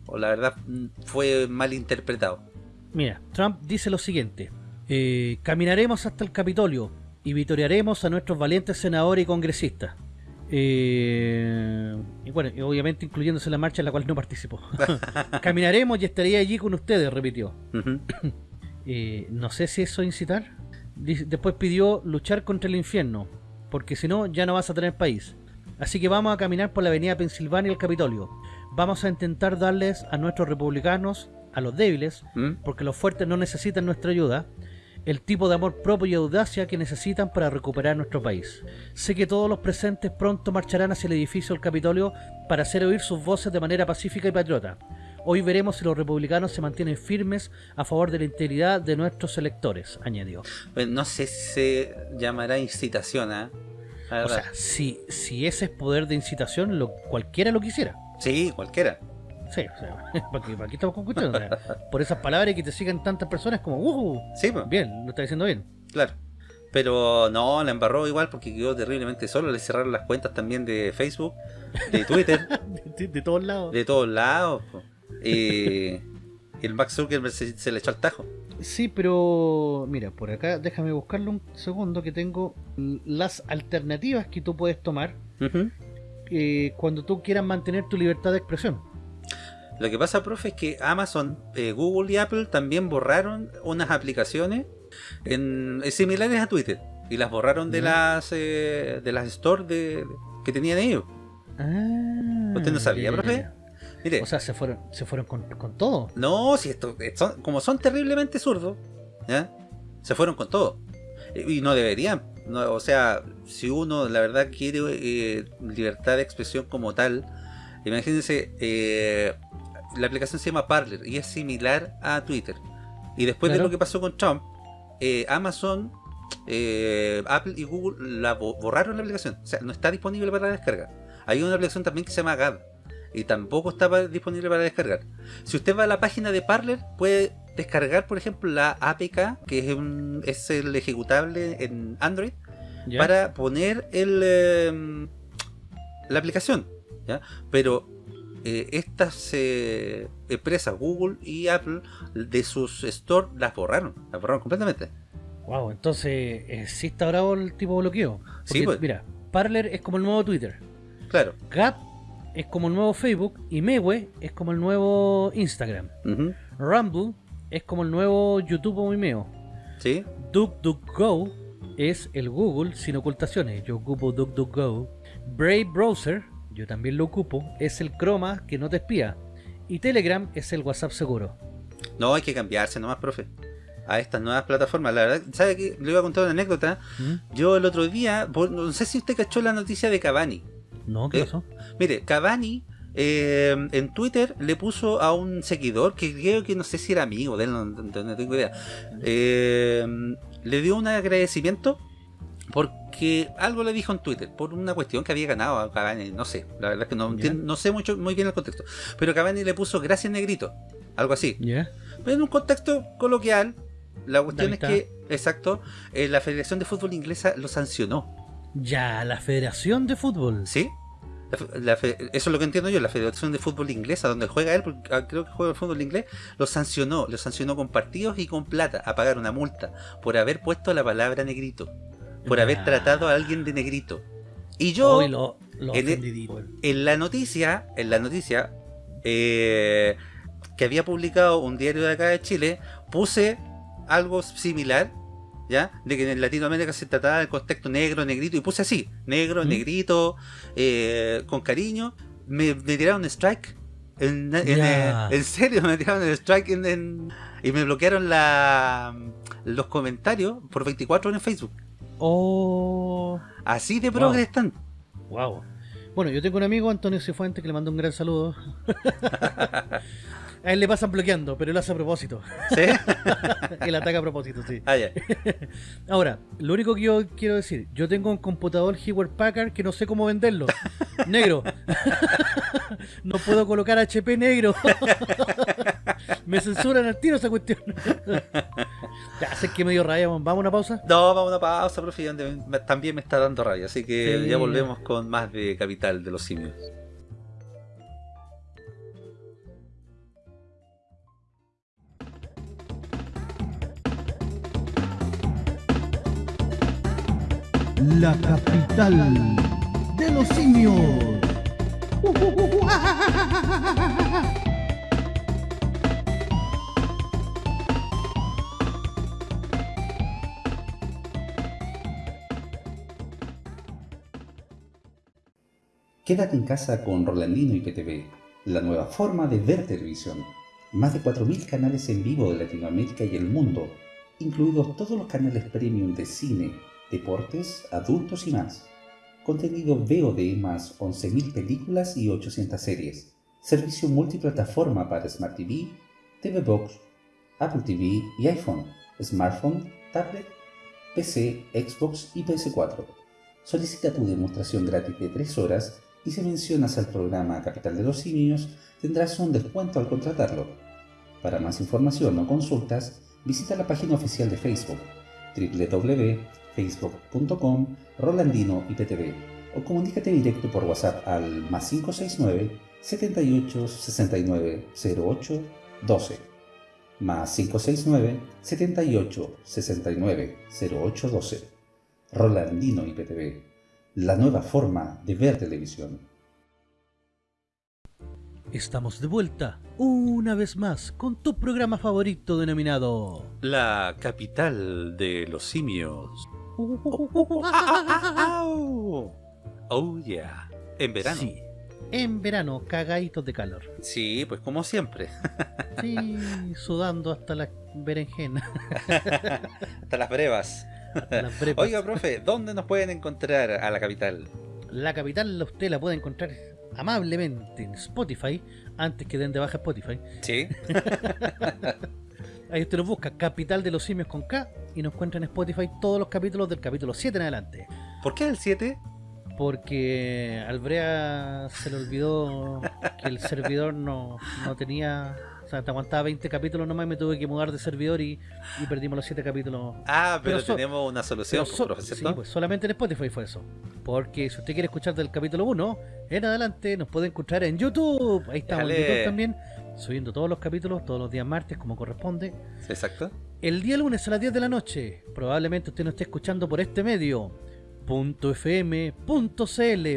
o la verdad mm, fue mal interpretado? Mira, Trump dice lo siguiente: eh, Caminaremos hasta el Capitolio y vitorearemos a nuestros valientes senadores y congresistas. Eh, y bueno, obviamente incluyéndose la marcha en la cual no participó. Caminaremos y estaré allí con ustedes, repitió. Eh, no sé si eso es incitar. Después pidió luchar contra el infierno, porque si no, ya no vas a tener país. Así que vamos a caminar por la avenida Pensilvania y el Capitolio. Vamos a intentar darles a nuestros republicanos, a los débiles, ¿Mm? porque los fuertes no necesitan nuestra ayuda, el tipo de amor propio y audacia que necesitan para recuperar nuestro país. Sé que todos los presentes pronto marcharán hacia el edificio del Capitolio para hacer oír sus voces de manera pacífica y patriota. Hoy veremos si los republicanos se mantienen firmes a favor de la integridad de nuestros electores, añadió. No sé si se llamará incitación, ¿ah? La O sea, si, si ese es poder de incitación, lo, cualquiera lo quisiera. sí, cualquiera. Sí, o sea, ¿para qué, para qué estamos con cuestiones? O sea, por esas palabras y que te sigan tantas personas como, ¡uh! Sí, pues, Bien, lo está diciendo bien. claro. Pero no, la embarró igual porque quedó terriblemente solo. Le cerraron las cuentas también de Facebook, de Twitter, De, de todos lados. de todos lados. po. Y el Max Zuckerberg se, se le echó al tajo. Sí, pero mira, por acá déjame buscarlo un segundo que tengo las alternativas que tú puedes tomar eh, cuando tú quieras mantener tu libertad de expresión. Lo que pasa, profe, es que Amazon, eh, Google y Apple también borraron unas aplicaciones en, eh, similares a Twitter y las borraron de las eh, de las stores de, que tenían ellos. Ah, ¿Usted no sabía, profe? Mire, O sea, se fueron, se fueron con, con todo. no, si esto, eh, son, como son terriblemente zurdos, se fueron con todo. Y no deberían. no, o sea, si uno la verdad quiere eh, libertad de expresión como tal, imagínense, eh, la aplicación se llama Parler y es similar a Twitter. Y después de lo que pasó con Trump, Amazon, Apple y Google la bo- borraron la aplicación. O sea, no está disponible para descarga. Hay una aplicación también que se llama GAD y tampoco estaba disponible para descargar. Si usted va a la página de Parler, puede descargar, por ejemplo, la APK, que es, un- es el ejecutable en Android, ¿Ya? para poner el eh, la aplicación. ¿ya? Pero eh, estas eh, empresas, Google y Apple, de sus store las borraron, las borraron completamente. Wow, entonces está bravo el tipo de bloqueo. Sí, pues. Mira, Parler es como el nuevo Twitter. Claro. Gap es como el nuevo Facebook. Y Mewe es como el nuevo Instagram. Ujú. Rumble es como el nuevo YouTube o Vimeo. ¿Sí? DuckDuckGo es el Google sin ocultaciones. Yo ocupo DuckDuckGo. Brave Browser, yo también lo ocupo, es el Chroma que no te espía. Y Telegram es el WhatsApp seguro. No, hay que cambiarse nomás, profe. A estas nuevas plataformas. La verdad, ¿sabe qué? Le voy a contar una anécdota. ¿Mm? Yo el otro día, no sé si usted cachó la noticia de Cavani. No, ¿qué Eh, pasó? Mire, Cavani eh, en Twitter le puso a un seguidor que creo que no sé si era amigo de él, no, no- no tengo idea. Eh, le dio un agradecimiento porque algo le dijo en Twitter por una cuestión que había ganado a Cavani, no sé, la verdad es que no, no sé mucho muy bien el contexto, pero Cavani le puso gracias negrito, algo así. Pero en un contexto coloquial, la cuestión es que, exacto, eh, la Federación de Fútbol Inglesa lo sancionó. Ya, la Federación de Fútbol. ¿Sí? La la eso es lo que entiendo yo, la Federación de Fútbol Inglesa, donde juega él, porque ah, creo que juega el fútbol inglés, lo sancionó, lo sancionó con partidos y con plata, a pagar una multa, por haber puesto la palabra negrito, por haber tratado a alguien de negrito. Y yo, Hoy lo, lo en, el- en la noticia, en la noticia, eh, que había publicado un diario de acá de Chile, puse algo similar, ¿ya? De que en Latinoamérica se trataba del contexto negro, negrito, y puse así, negro, ¿Mm? negrito, eh, con cariño. Me, me tiraron strike. En, en, eh, en serio, me tiraron el strike y me bloquearon la, los comentarios por 24 horas en Facebook. Oh, Así de Wow. progres están. wow. Bueno, yo tengo un amigo, Antonio Cifuente, que le mando un gran saludo. A él le pasan bloqueando, pero él hace a propósito. ¿Sí? él ataca a propósito, sí. Ah, ya. Ahora, lo único que yo quiero decir, yo tengo un computador Hewlett Packard que no sé cómo venderlo. negro. no puedo colocar HP negro. Me censuran al tiro esa cuestión. ya sé que medio raya, vamos a una pausa. No, vamos a una pausa, profe, me- también me está dando rabia, así que Sí. ya volvemos con más de Capital de los Simios. La capital de los simios. Quédate en casa con Rolandino y PTV, la nueva forma de ver televisión. Más de 4.000 canales en vivo de Latinoamérica y el mundo, incluidos todos los canales premium de cine, deportes, adultos y más. Contenido VOD más 11.000 películas y 800 series. Servicio multiplataforma para Smart TV, TV Box, Apple TV y iPhone, smartphone, tablet, PC, Xbox y PS4. Solicita tu demostración gratis de 3 horas y si mencionas al programa Capital de los Simios tendrás un descuento al contratarlo. Para más información o consultas, visita la página oficial de Facebook www.facebook.com Rolandino IPTV o comunícate directo por WhatsApp al más 569 78 69 08 12 más 569 78 69 08 12 Rolandino IPTV, la nueva forma de ver televisión. Estamos de vuelta, una vez más, con tu programa favorito denominado... La capital de los simios. Oh, yeah. En verano. Sí, en verano, cagaditos de calor. Sí, pues como siempre. Sí, sudando hasta la berenjena. Hasta las brevas. hasta las brepas. Oiga, profe, ¿dónde nos pueden encontrar a la capital? La capital usted la puede encontrar amablemente en Spotify, antes que den de baja Spotify. Sí. Ahí usted nos busca Capital de los Simios con K y nos encuentra en Spotify todos los capítulos del capítulo 7 en adelante. ¿Por qué el 7? Porque al Brea se le olvidó que el servidor no, no tenía sea, te aguantaba 20 capítulos nomás y me tuve que mudar de servidor y, y perdimos los 7 capítulos. Ah, pero, so- tenemos una solución, pero so- profe, sí, pues solamente en Spotify fue eso. Porque si usted quiere escuchar del capítulo 1 en adelante, nos puede encontrar en YouTube. Ahí estamos en. YouTube también, subiendo todos los capítulos, todos los días martes, como corresponde. Exacto. El día lunes a las 10 de la noche, probablemente usted nos esté escuchando por este medio. .fm.cl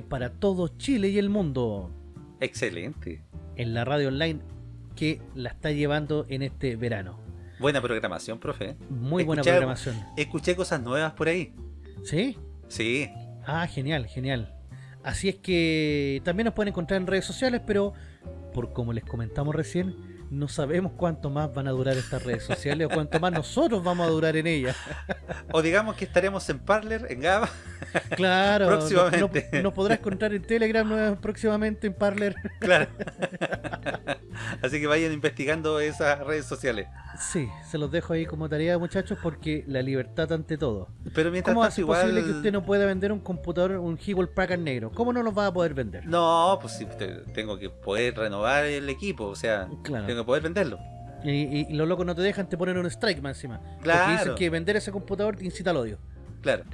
para todo Chile y el mundo. Excelente. En la radio online que la está llevando en este verano. Buena programación, profe. Muy buena programación. Escuché cosas nuevas por ahí. ¿Sí? Sí. Ah, genial, genial. Así es que también nos pueden encontrar en redes sociales, pero por como les comentamos recién, no sabemos cuánto más van a durar estas redes sociales o cuánto más nosotros vamos a durar en ellas. O digamos que estaremos en Parler, en Gaba. Claro, no- Próximamente. No, nos podrás encontrar en Telegram próximamente en Parler. Claro. Así que vayan investigando esas redes sociales. Sí, se los dejo ahí como tarea, muchachos, porque la libertad ante todo. Pero mientras ¿Cómo igual. posible que usted no pueda vender un computador, un Hewlett Packard negro? ¿Cómo no los va a poder vender? No, pues sí, te- tengo que poder renovar el equipo, o sea, Claro. tengo que poder venderlo. Y, y- y los locos no te dejan, te ponen un strike más encima. Porque Claro. dicen que vender ese computador te incita al odio. Claro.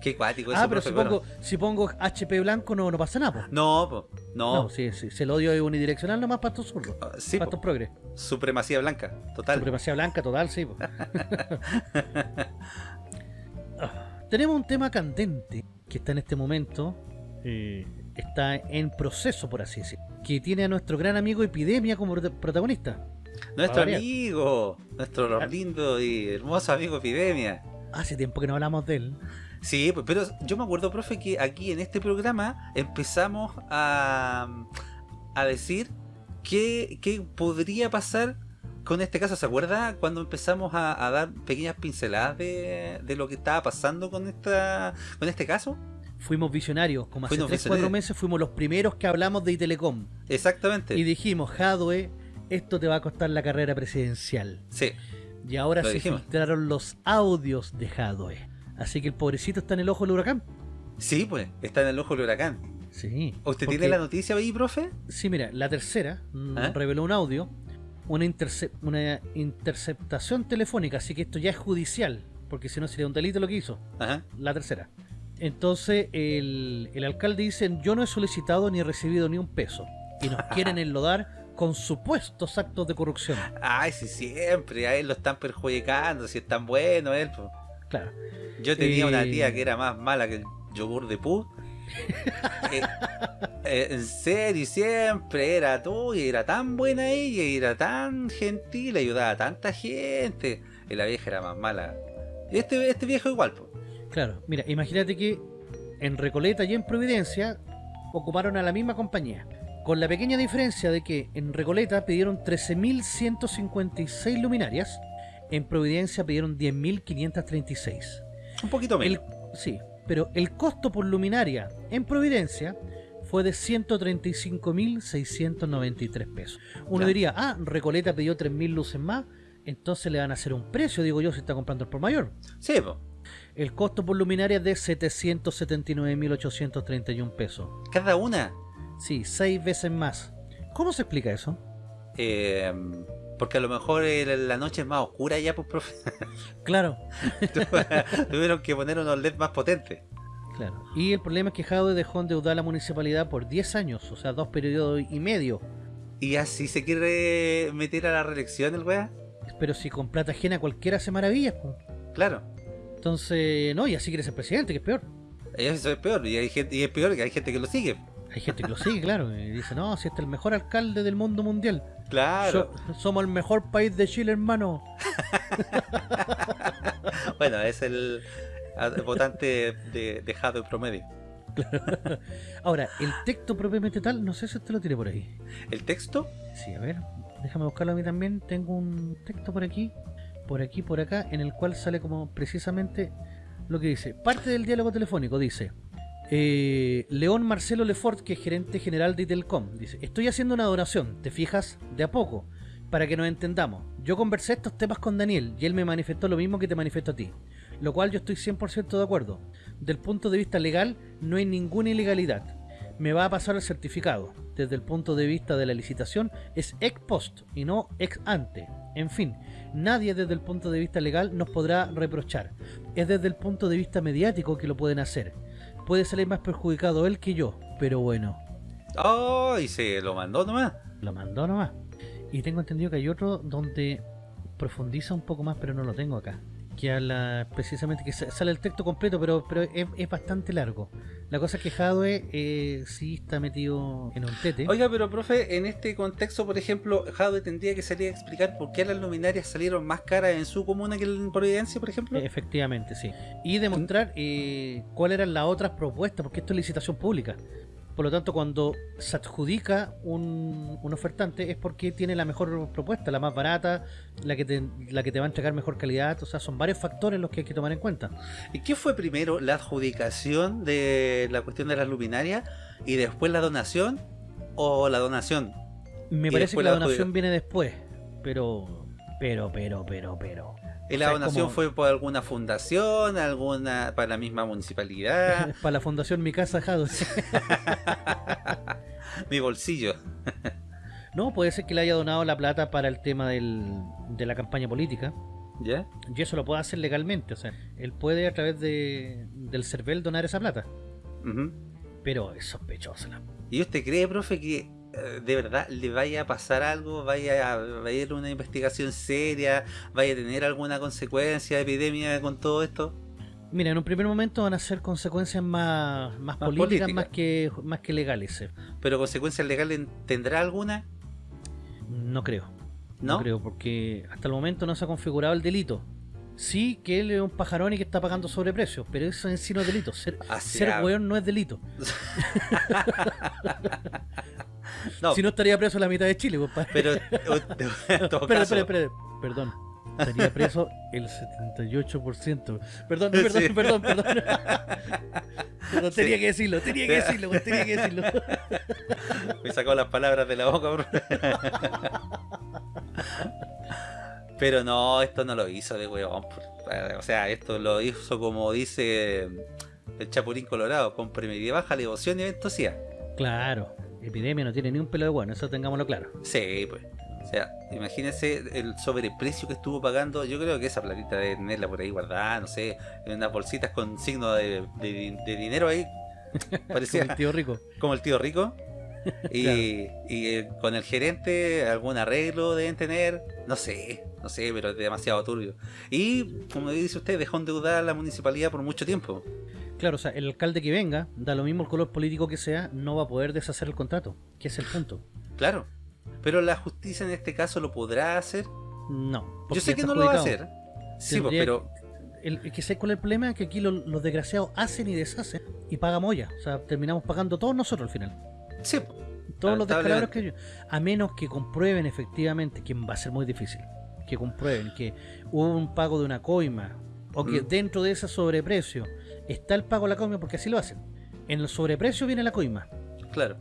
Qué cuático eso, ah, pero profe, si bueno. pongo, si pongo HP blanco no, no pasa nada, po. No, po, no. No, sí, sí, si el odio es unidireccional nomás para estos zurdos. sí, para estos progres. Supremacía blanca, total. Supremacía blanca, total, sí. po. Ah, Tenemos un tema candente que está en este momento, eh, está en proceso, por así decirlo, que tiene a nuestro gran amigo Epidemia como prota- protagonista. Nuestro amigo, nuestro lindo y hermoso amigo Epidemia. Hace tiempo que no hablamos de él. Sí, pues, pero yo me acuerdo, profe, que aquí en este programa empezamos a, a decir qué, qué podría pasar con este caso. ¿Se acuerda cuando empezamos a, a dar pequeñas pinceladas de, de lo que estaba pasando con esta con este caso? Fuimos visionarios, como hace Fuimos 3 4 visionarios. meses fuimos los primeros que hablamos de Itelecom. Exactamente. Y dijimos, Jadwe, esto te va a costar la carrera presidencial. Sí. Y ahora se filtraron los audios de Jadwe. Así que el pobrecito está en el ojo del huracán. Sí, pues, está en el ojo del huracán. Sí. ¿Usted porque- tiene la noticia ahí, profe? Sí, mira, la tercera mm, ¿Ah? reveló un audio, una, interce- una interceptación telefónica, así que esto ya es judicial, porque si no sería un delito lo que hizo. Ajá. La tercera. Entonces el, el alcalde dice, yo no he solicitado ni he recibido ni un peso. Y nos quieren enlodar con supuestos actos de corrupción. Ay, sí, siempre. A él lo están perjudicando. Si es tan bueno él. pues. Claro. Yo tenía Eh, una tía que era más mala que el yogur de pu. Eh, eh, en serio, siempre era tú y era tan buena ella y era tan gentil, ayudaba a tanta gente. Y la vieja era más mala. Y este, este viejo igual, pues. Claro, mira, imagínate que en Recoleta y en Providencia ocuparon a la misma compañía. Con la pequeña diferencia de que en Recoleta pidieron 13.156 luminarias, en Providencia pidieron 10.536. Un poquito menos. El- sí, pero el costo por luminaria en Providencia fue de 135.693 pesos. Uno diría, ah, Recoleta pidió 3.000 luces más, entonces le van a hacer un precio, digo yo, si está comprando el por mayor. Sí, pues. El costo por luminaria es de 779.831 pesos. Cada una. Sí, seis veces más. ¿Cómo se explica eso? Eh, porque a lo mejor el- la noche es más oscura ya, pues, profe. Claro. Tuvieron que poner unos LED más potentes. Claro. Y el problema es que Jadwe dejó endeudar a la municipalidad por 10 años, o sea, dos periodos y medio. Y así se quiere meter a la reelección el weá. Pero si con plata ajena cualquiera hace maravillas, pues. Claro. Entonces, no, y así quiere ser presidente, que es peor. Eso es peor. Y, hay gente, y es peor que hay gente que lo sigue. Hay gente que lo sigue, claro, y dice, no, si este es el mejor alcalde del mundo mundial. Claro. So- somos el mejor país de Chile, hermano. Bueno, es el ah, votante de, dejado en promedio. Ahora, el texto propiamente tal, no sé si usted lo tiene por ahí. ¿El texto? Sí, a ver, déjame buscarlo a mí también. Tengo un texto por aquí, por aquí, por acá, en el cual sale como precisamente lo que dice. Parte del diálogo telefónico dice: eh, León Marcelo Lefort, que es gerente general de Itelcom, dice: Estoy haciendo una donación, ¿te fijas? De a poco, para que nos entendamos. Yo conversé estos temas con Daniel y él me manifestó lo mismo que te manifiesto a ti, lo cual yo estoy 100% de acuerdo. Del punto de vista legal, no hay ninguna ilegalidad. Me va a pasar el certificado. desde el punto de vista de la licitación es ex post y no ex ante. En fin, nadie desde el punto de vista legal nos podrá reprochar. Es desde el punto de vista mediático que lo pueden hacer. Puede salir más perjudicado él que yo, pero bueno. Oh, y se lo mandó nomás. Lo mandó nomás. Y tengo entendido que hay otro donde profundiza un poco más, pero no lo tengo acá. Que habla precisamente, que sa- sale el texto completo, pero, pero es, es bastante largo. La cosa es que Jadwe eh, sí está metido en un tete. Oiga, pero profe, en este contexto, por ejemplo, Jadwe tendría que salir a explicar por qué las luminarias salieron más caras en su comuna que en Providencia, por ejemplo. Efectivamente, sí. Y demostrar eh, cuáles eran las otras propuestas, porque esto es licitación pública. Por lo tanto, cuando se adjudica un, un ofertante es porque tiene la mejor propuesta, la más barata, la que, te, la que te va a entregar mejor calidad. O sea, son varios factores los que hay que tomar en cuenta. ¿Y qué fue primero? ¿La adjudicación de la cuestión de las luminarias y después la donación? ¿O la donación? Me parece que la la donación viene después. Pero, pero, pero, pero, pero. ¿Y O la sea, donación como- fue por alguna fundación, alguna para la misma municipalidad? Para la fundación Mi Casa Jado. Mi bolsillo. no, puede ser que le haya donado la plata para el tema del, de la campaña política. ¿Ya? Y eso lo puede hacer legalmente. O sea, él puede a través de, del CERVEL donar esa plata. Pero es sospechosa ¿Y usted cree, profe, que de verdad le vaya a pasar algo? ¿Vaya a vaya a ir una investigación seria? ¿Vaya a tener alguna consecuencia, epidemia con todo esto? Mira, en un primer momento van a ser consecuencias más, más, Más políticas más que más que legales. eh. ¿Pero consecuencias legales tendrá alguna? No creo. ¿No? creo, porque hasta el momento no se ha configurado el delito. Sí que él es un pajarón y que está pagando sobreprecio, pero eso en sí no es delito. Ser, Así ser ha- weón no es delito. No. Si no estaría preso la mitad de Chile, compadre. Pero, en todo caso- perdón. Estaría preso el 78%. Perdón, perdón, Sí. perdón, perdón. Perdón, tenía Sí. que decirlo, tenía que decirlo, weón, tenía que decirlo. Me sacó las palabras de la boca, bro. Pero no, esto no lo hizo de weón. por- O sea, esto lo hizo como dice el Chapulín Colorado, con premedida baja, devoción y ventosidad. Claro, epidemia no tiene ni un pelo de bueno, eso tengámoslo claro. Sí, pues. O sea, imagínense el sobreprecio que estuvo pagando. Yo creo que esa platita de tenerla por ahí guardada, no sé, en unas bolsitas con signo de, de- de dinero ahí. Parecía Como el tío rico. Como el tío rico. Y, Claro. y, eh, con el gerente algún arreglo deben tener, no sé, no sé, pero es demasiado turbio. Y como dice usted, dejó endeudada a la municipalidad por mucho tiempo. Claro, o sea, el alcalde que venga, da lo mismo el color político que sea, no va a poder deshacer el contrato, que es el punto. Claro. Pero la justicia en este caso lo podrá hacer. No. Yo sé que no lo va a hacer. Sí, pues, pero el, el que sé cuál es el problema que aquí lo- los desgraciados hacen y deshacen y pagamos ya. O sea, terminamos pagando todos nosotros al final. Sí, Todos los descalabros que yo. A menos que comprueben efectivamente, que va a ser muy difícil, que comprueben que hubo un pago de una coima o que Mm. dentro de ese sobreprecio está el pago de la coima, porque así lo hacen. En el sobreprecio viene la coima. Claro.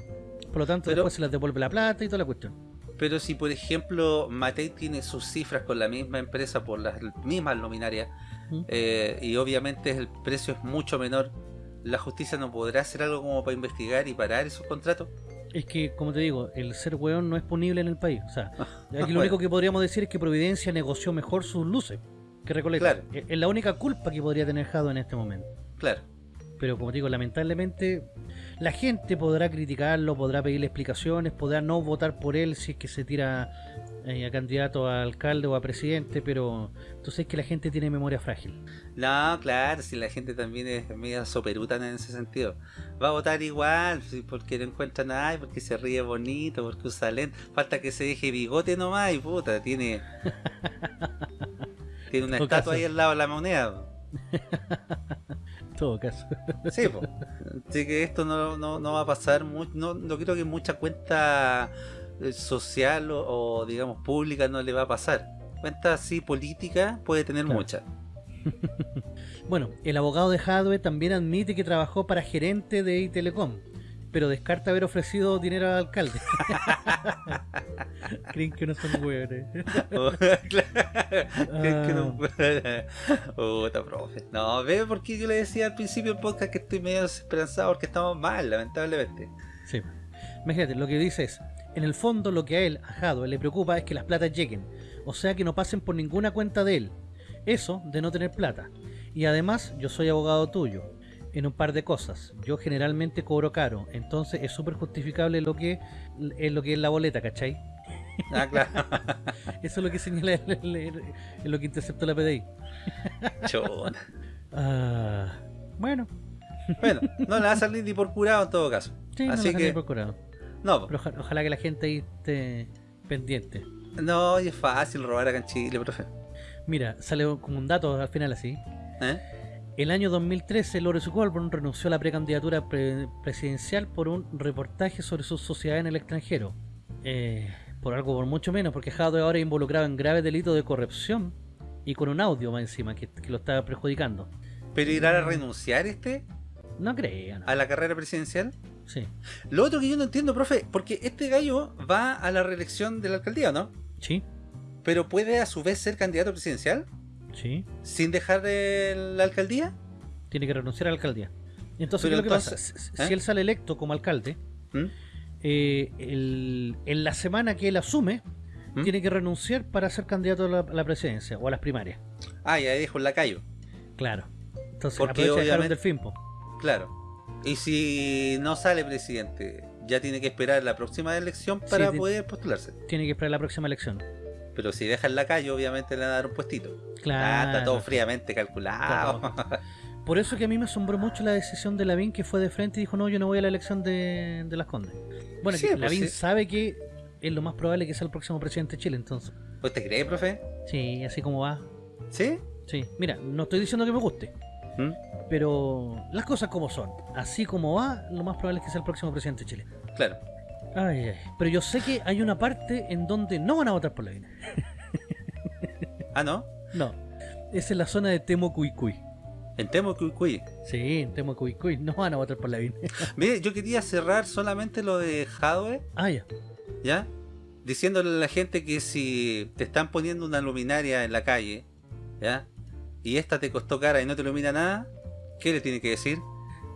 Por lo tanto, Pero- después se les devuelve la plata y toda la cuestión. Pero si por ejemplo Matei tiene sus cifras con la misma empresa por las mismas luminarias ¿Mm? eh, y obviamente el precio es mucho menor, ¿la justicia no podrá hacer algo como para investigar y parar esos contratos? Es que, como te digo, el ser weón no es punible en el país. O sea, aquí lo Bueno. único que podríamos decir es que Providencia negoció mejor sus luces que Recoleta. Claro. Es la única culpa que podría tener Jado en este momento. Claro. Pero como te digo, lamentablemente la gente podrá criticarlo, podrá pedirle explicaciones, podrá no votar por él si es que se tira eh, a candidato a alcalde o a presidente, pero tú sabes que la gente tiene memoria frágil. No, claro, si la gente también es media soperutana en ese sentido. Va a votar igual, porque no encuentra nada, porque se ríe bonito, porque usa lente. Falta que se deje bigote nomás y puta, tiene... tiene una estatua caso. ahí al lado de la moneda. Todo caso. Sí, po. Así que esto no, no, no va a pasar mucho. No, no creo que mucha cuenta eh, social o, o, digamos pública no le va a pasar. Cuenta así política puede tener Claro. mucha. Bueno, el abogado de Hadwe también admite que trabajó para gerente de Itelecom, pero descarta haber ofrecido dinero al alcalde. Creen que no son hueones. Creen que no- Ah. Puta, profe. No, ve porque yo le decía al principio del podcast que estoy medio desesperanzado porque estamos mal, lamentablemente. Sí. Imagínate, lo que dice es, en el fondo lo que a él, a Jadwe, le preocupa es que las platas lleguen, o sea que no pasen por ninguna cuenta de él. Eso de no tener plata. Y además, yo soy abogado tuyo en un par de cosas. Yo generalmente cobro caro, entonces es súper justificable lo que es lo que es la boleta, ¿cachai? Ah, claro. Eso es lo que señala el- el- el- el- lo que interceptó la PDI. Chona. Ah, bueno, Bueno, no le va a salir ni por curado en todo caso. sí, no Así lo que, que... procurado. no, Pero oja- ojalá que la gente ahí esté pendiente. no, y es fácil robar acá en Chile, profe. Mira, sale como un dato al final así. ¿Eh? El año 2013, Lawrence Goldburn renunció a la precandidatura pre- presidencial por un reportaje sobre su sociedad en el extranjero. Eh, por algo por mucho menos, porque Jadwe ahora es involucrado en graves delitos de corrupción y con un audio más encima que, que lo está perjudicando. ¿Pero irá a renunciar este No crean. a la carrera presidencial? Sí, Lo otro que yo no entiendo, profe, porque este gallo va a la reelección de la alcaldía, ¿no? sí, Pero puede a su vez ser candidato presidencial sí. sin dejar de la alcaldía. Tiene que renunciar a la alcaldía. Entonces, ¿qué es lo que pasa? Si, ¿eh? si él sale electo como alcalde, ¿Mm? eh, el- en la semana que él asume, ¿Mm? tiene que renunciar para ser candidato a la, a la presidencia o a las primarias. Ah, ya dijo en la calle. Claro. Entonces, Porque obviamente- delfín, po. Claro. Y si no sale presidente, ya tiene que esperar la próxima elección para Sí, poder postularse. Tiene que esperar la próxima elección. Pero si deja en la calle, obviamente le van a dar un puestito. Claro. Está todo fríamente calculado. Por eso que a mí me asombró mucho la decisión de Lavín que fue de frente y dijo, no, yo no voy a la elección de, de Las Condes. Bueno, Sí, que pues Lavín sí. sabe que es lo más probable que sea el próximo presidente de Chile, entonces. ¿Usted cree, profe? Sí, así como va. ¿Sí? Sí, mira, no estoy diciendo que me guste, ¿Mm? pero las cosas como son. Así como va, lo más probable es que sea el próximo presidente de Chile. Claro. Ay, ay. Pero yo sé que hay una parte en donde no van a votar por Lavín. Ah, ¿no? No, es en la zona de Temocuicuy. En Temucuicuy. Sí, en Temocuicuy. No van a votar por Lavín. Mire, yo quería cerrar solamente lo de Jadwe, ah, ya. ¿ya? Diciéndole a la gente que si te están poniendo una luminaria en la calle, ¿ya? Y esta te costó cara y no te ilumina nada, ¿qué le tiene que decir?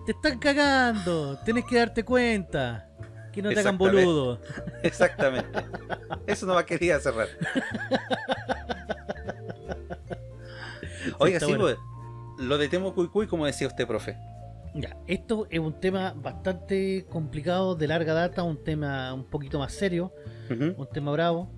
Te están cagando. Tienes que darte cuenta. Que no te hagan boludo. Exactamente. Eso no va quería cerrar. Oiga, sí, bueno. pues, lo de Temucuicuy, como decía usted, profe. Ya, esto es un tema bastante complicado, de larga data, un tema un poquito más serio, un tema bravo.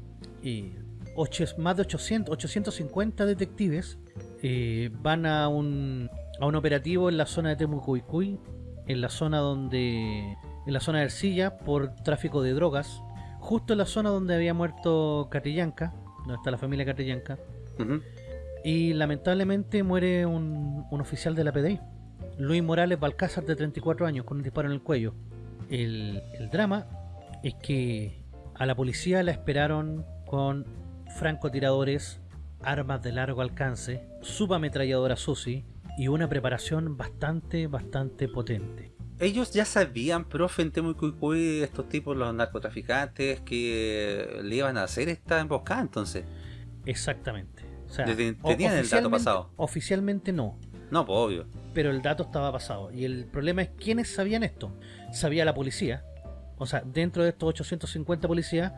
Y ocho- más de 800, 850 detectives eh, van a un, a un operativo en la zona de Temucuicuy, en la zona donde en la zona de Ercilla por tráfico de drogas, justo en la zona donde había muerto Catrillanca, donde está la familia Catrillanca, y lamentablemente muere un, un oficial de la PDI, Luis Morales Balcázar, de 34 años, con un disparo en el cuello. El, el drama es que a la policía la esperaron con francotiradores, armas de largo alcance, subametralladora SUSI y una preparación bastante, bastante potente. Ellos ya sabían, profe, en Temucuicuy, estos tipos, los narcotraficantes, que le iban a hacer esta emboscada, entonces. Exactamente. O sea, Desde- tenían el dato pasado. Oficialmente no, No, pues obvio. pero el dato estaba pasado. Y el problema es quiénes sabían esto. Sabía la policía. O sea, dentro de estos 850 policías,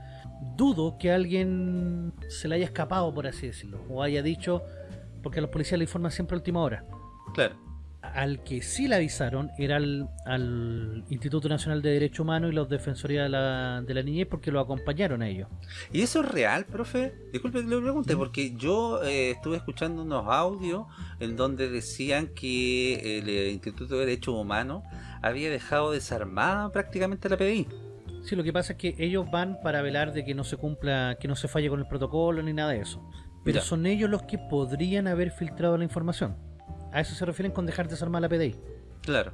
dudo que alguien se le haya escapado, por así decirlo. O haya dicho, porque a los policías le informan siempre a última hora. Claro. Al que sí le avisaron era al, al Instituto Nacional de Derecho Humano y los Defensoría de la, de la Niñez porque lo acompañaron a ellos. ¿Y eso es real, profe? Disculpe que le pregunte, porque yo eh, estuve escuchando unos audios en donde decían que el eh, Instituto de Derechos Humanos había dejado desarmada prácticamente la PDI. Sí, lo que pasa es que ellos van para velar de que no se cumpla, que no se falle con el protocolo ni nada de eso. Pero Ya. son ellos los que podrían haber filtrado la información. A eso se refieren con dejar desarmar la PDI. Claro.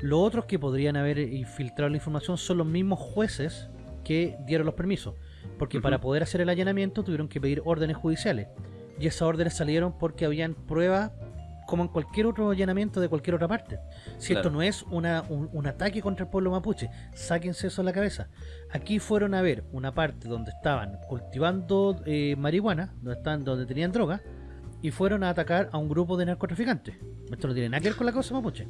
Los otros que podrían haber infiltrado la información son los mismos jueces que dieron los permisos. Porque para poder hacer el allanamiento tuvieron que pedir órdenes judiciales. Y esas órdenes salieron porque habían pruebas como en cualquier otro allanamiento de cualquier otra parte. Si esto no es una, un, un ataque contra el pueblo mapuche, sáquense eso a la cabeza. Aquí fueron a ver una parte donde estaban cultivando eh, marihuana, donde, están, donde tenían droga, y fueron a atacar a un grupo de narcotraficantes. Esto no tiene nada que ver con la cosa mapuche.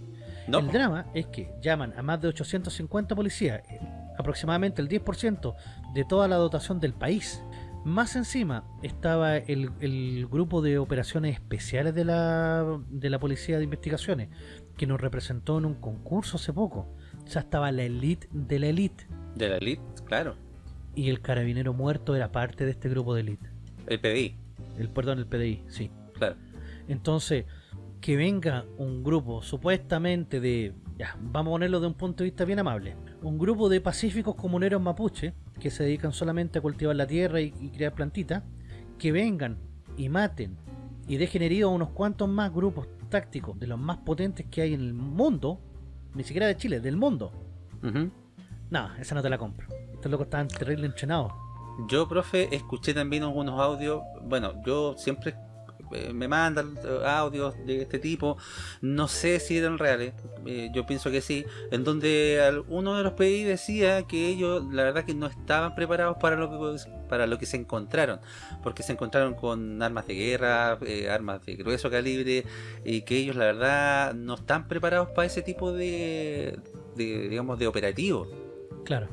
No. El drama es que llaman a más de 850 policías, eh, aproximadamente el 10% de toda la dotación del país. Más encima estaba el, el grupo de operaciones especiales de la, de la Policía de Investigaciones, que nos representó en un concurso hace poco. O sea, estaba la elite de la elite. De la elite, claro. Y el carabinero muerto era parte de este grupo de elite. El PDI. El, perdón, el PDI, sí. Claro. Entonces, que venga un grupo supuestamente de, ya, vamos a ponerlo de un punto de vista bien amable, un grupo de pacíficos comuneros mapuche que se dedican solamente a cultivar la tierra y, y crear plantitas, que vengan y maten y dejen heridos a unos cuantos más grupos tácticos de los más potentes que hay en el mundo, ni siquiera de Chile, del mundo. Ujú. No, esa no te la compro. Estos locos estaban terrible entrenados. Yo, profe, escuché también algunos audios. Bueno, yo siempre eh, me mandan eh, audios de este tipo. No sé si eran reales. eh, yo pienso que sí. En donde uno de los PDI decía que ellos, la verdad, que no estaban preparados para lo que para lo que se encontraron, porque se encontraron con armas de guerra, armas de grueso calibre, y que ellos, la verdad, no están preparados para ese tipo de digamos, de operativo. Claro.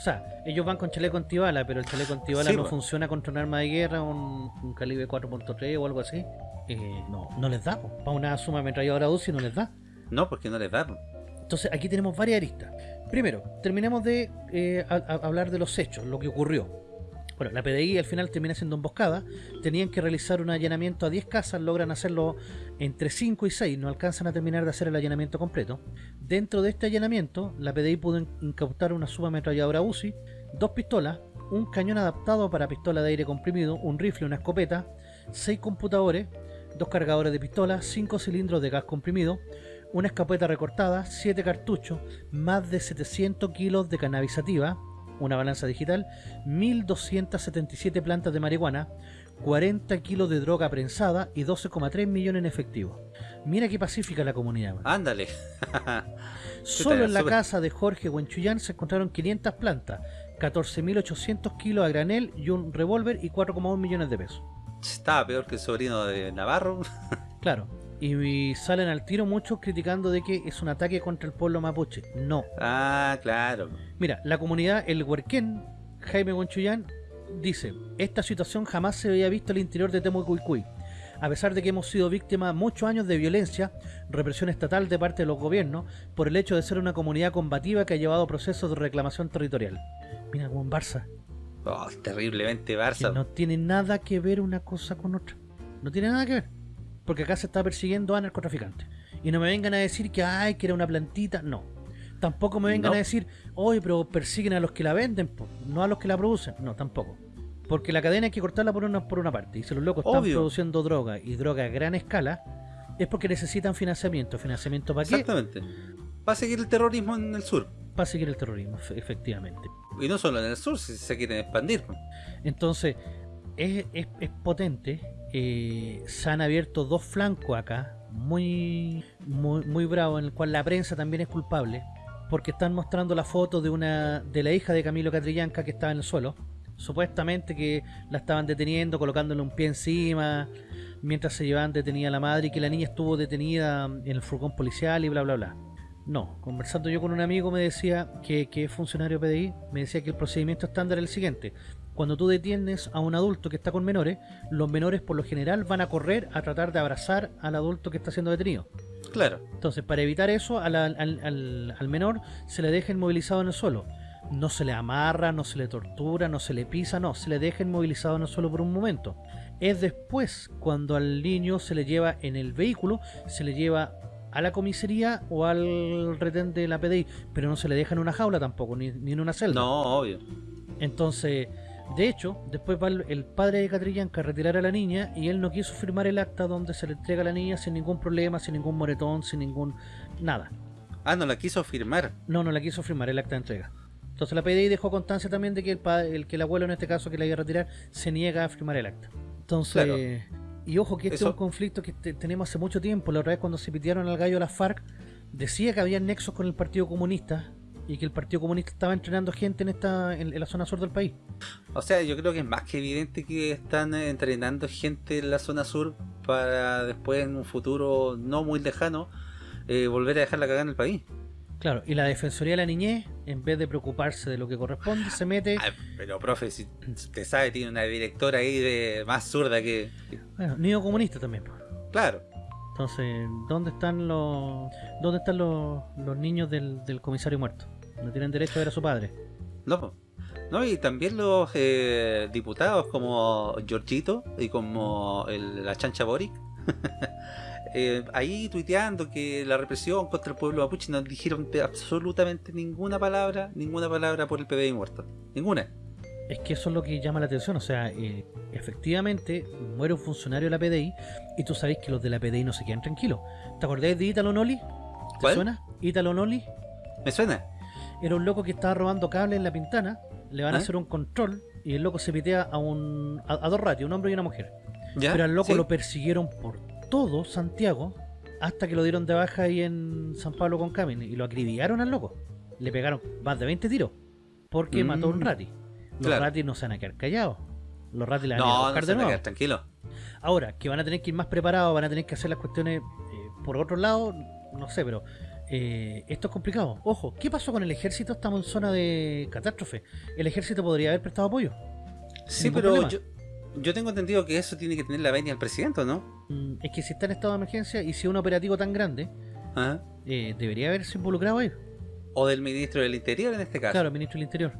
O sea, ellos van con chaleco antibala, pero el chaleco antibala Sí, no pues. funciona contra un arma de guerra, un, un calibre 4.3 o algo así. Eh, no, no les da. po. Para una suma ametralladora UCI no les da. No, porque no les da. po. Entonces aquí tenemos varias aristas. Primero, terminemos de eh, a- a- hablar de los hechos, lo que ocurrió. Bueno, la PDI al final termina siendo emboscada. Tenían que realizar un allanamiento a 10 casas, logran hacerlo entre 5 y 6, no alcanzan a terminar de hacer el allanamiento completo. Dentro de este allanamiento, la PDI pudo in- incautar una subametralladora UCI, dos pistolas, un cañón adaptado para pistola de aire comprimido, un rifle, una escopeta, 6 computadores, dos cargadores de pistola, 5 cilindros de gas comprimido, una escopeta recortada, 7 cartuchos, más de 700 kilos de cannabis sativa, una balanza digital, 1277 plantas de marihuana, 40 kilos de droga prensada y 12,3 millones en efectivo. Mira qué pacífica la comunidad. man. Ándale. Solo en la casa de Jorge Huenchuyán se encontraron 500 plantas, 14.800 kilos a granel y un revólver y 4,1 millones de pesos. Estaba peor que el sobrino de Navarro. Claro. Y, y salen al tiro muchos criticando de que es un ataque contra el pueblo mapuche. No. Ah, claro. Mira, la comunidad El Huerquén, Jaime Huenchuyán, dice, esta situación jamás se había visto al interior de Temucuicui. A pesar de que hemos sido víctimas muchos años de violencia, represión estatal de parte de los gobiernos, por el hecho de ser una comunidad combativa que ha llevado procesos de reclamación territorial. Mira, como en Barça, Oh, terriblemente que Barça. no tiene nada que ver una cosa con otra. No tiene nada que ver. Porque acá se está persiguiendo a narcotraficantes. Y no me vengan a decir que ay, que era una plantita. No. Tampoco me vengan No. a decir, oye, pero persiguen a los que la venden, po, no a los que la producen. No, tampoco. Porque la cadena hay que cortarla por una, por una parte. Y si los locos están produciendo droga y droga a gran escala, es porque necesitan financiamiento. ¿Financiamiento para qué? Exactamente. Va a seguir el terrorismo en el sur. Para seguir el terrorismo, efe- efectivamente. Y no solo en el sur, si se quieren expandir. Entonces, es, es- es potente. eh, se han abierto dos flancos acá, muy, muy, muy bravos, en el cual la prensa también es culpable, porque están mostrando la foto de una de la hija de Camilo Catrillanca que estaba en el suelo. Supuestamente que la estaban deteniendo, colocándole un pie encima, mientras se llevaban detenida a la madre y que la niña estuvo detenida en el furgón policial y bla bla bla. No, conversando yo con un amigo me decía que, que es funcionario PDI, me decía que el procedimiento estándar es el siguiente. Cuando tú detienes a un adulto que está con menores, los menores por lo general van a correr a tratar de abrazar al adulto que está siendo detenido. Claro. Entonces, para evitar eso, al menor se le deja inmovilizado en el suelo. No se le amarra, no se le tortura, no se le pisa, no, se le deja inmovilizado en el suelo por un momento. Es después cuando al niño se le lleva en el vehículo, se le lleva a la comisaría o al retén de la PDI, pero no se le deja en una jaula tampoco, ni, ni en una celda. No, obvio. Entonces, de hecho, después va el, padre de Catrillanca a retirar a la niña y él no quiso firmar el acta donde se le entrega a la niña sin ningún problema, sin ningún moretón, sin ningún... nada. Ah, no la quiso firmar. No, no la quiso firmar el acta de entrega. Entonces la PDI dejó constancia también de que el, pa- el que el abuelo en este caso que la iba a retirar se niega a firmar el acta. Entonces, Claro. y ojo que este Eso- es un conflicto que te- tenemos hace mucho tiempo. La otra vez cuando se pidieron al gallo a las FARC, decía que había nexos con el Partido Comunista y que el Partido Comunista estaba entrenando gente en esta en, en la zona sur del país. O sea, yo creo que es más que evidente que están entrenando gente en la zona sur para después en un futuro no muy lejano eh, volver a dejar la cagada en el país. Claro, y la Defensoría de la Niñez en vez de preocuparse de lo que corresponde, se mete. Ay, pero profe, si usted sabe, tiene una directora ahí de más zurda que. Bueno, niño comunista también. Claro. Entonces, ¿dónde están los dónde están los, los niños del, del comisario muerto? No tienen derecho a ver a su padre. No, no y también los eh, diputados como Giorgito y como el- la chancha Boric. eh, ahí tuiteando que la represión contra el pueblo mapuche no dijeron absolutamente ninguna palabra, ninguna palabra por el PBI muerto. Ninguna. Es que eso es lo que llama la atención. O sea, eh, efectivamente muere un funcionario de la PDI y tú sabes que los de la PDI no se quedan tranquilos. ¿Te acordás de Italo Noli? ¿Te ¿Cuál? suena? Italo Noli ¿Me suena? Era un loco que estaba robando cables en la pintana. Le van a ¿Ah? hacer un control y el loco se pitea a, un, a, a dos ratios, un hombre y una mujer. ¿Ya? Pero al loco ¿Sí? lo persiguieron por todo Santiago hasta que lo dieron de baja ahí en San Pablo con Camin y lo acribillaron al loco. Le pegaron más de 20 tiros porque Mm. mató a un rati. Los Claro. ratis no se van a quedar callados. Los ratis la van a ir a No, no buscar se de nuevo. tranquilo. Ahora, que van a tener que ir más preparados, van a tener que hacer las cuestiones eh, por otro lado, no sé, pero eh, esto es complicado. Ojo, ¿qué pasó con el ejército? Estamos en zona de catástrofe. El ejército podría haber prestado apoyo. Sí, pero yo, yo tengo entendido que eso tiene que tener la venia del presidente, ¿o ¿no? Mm, Es que si está en estado de emergencia y si es un operativo tan grande, eh, debería haberse involucrado ahí. O del ministro del Interior en este caso. Claro, ministro del Interior.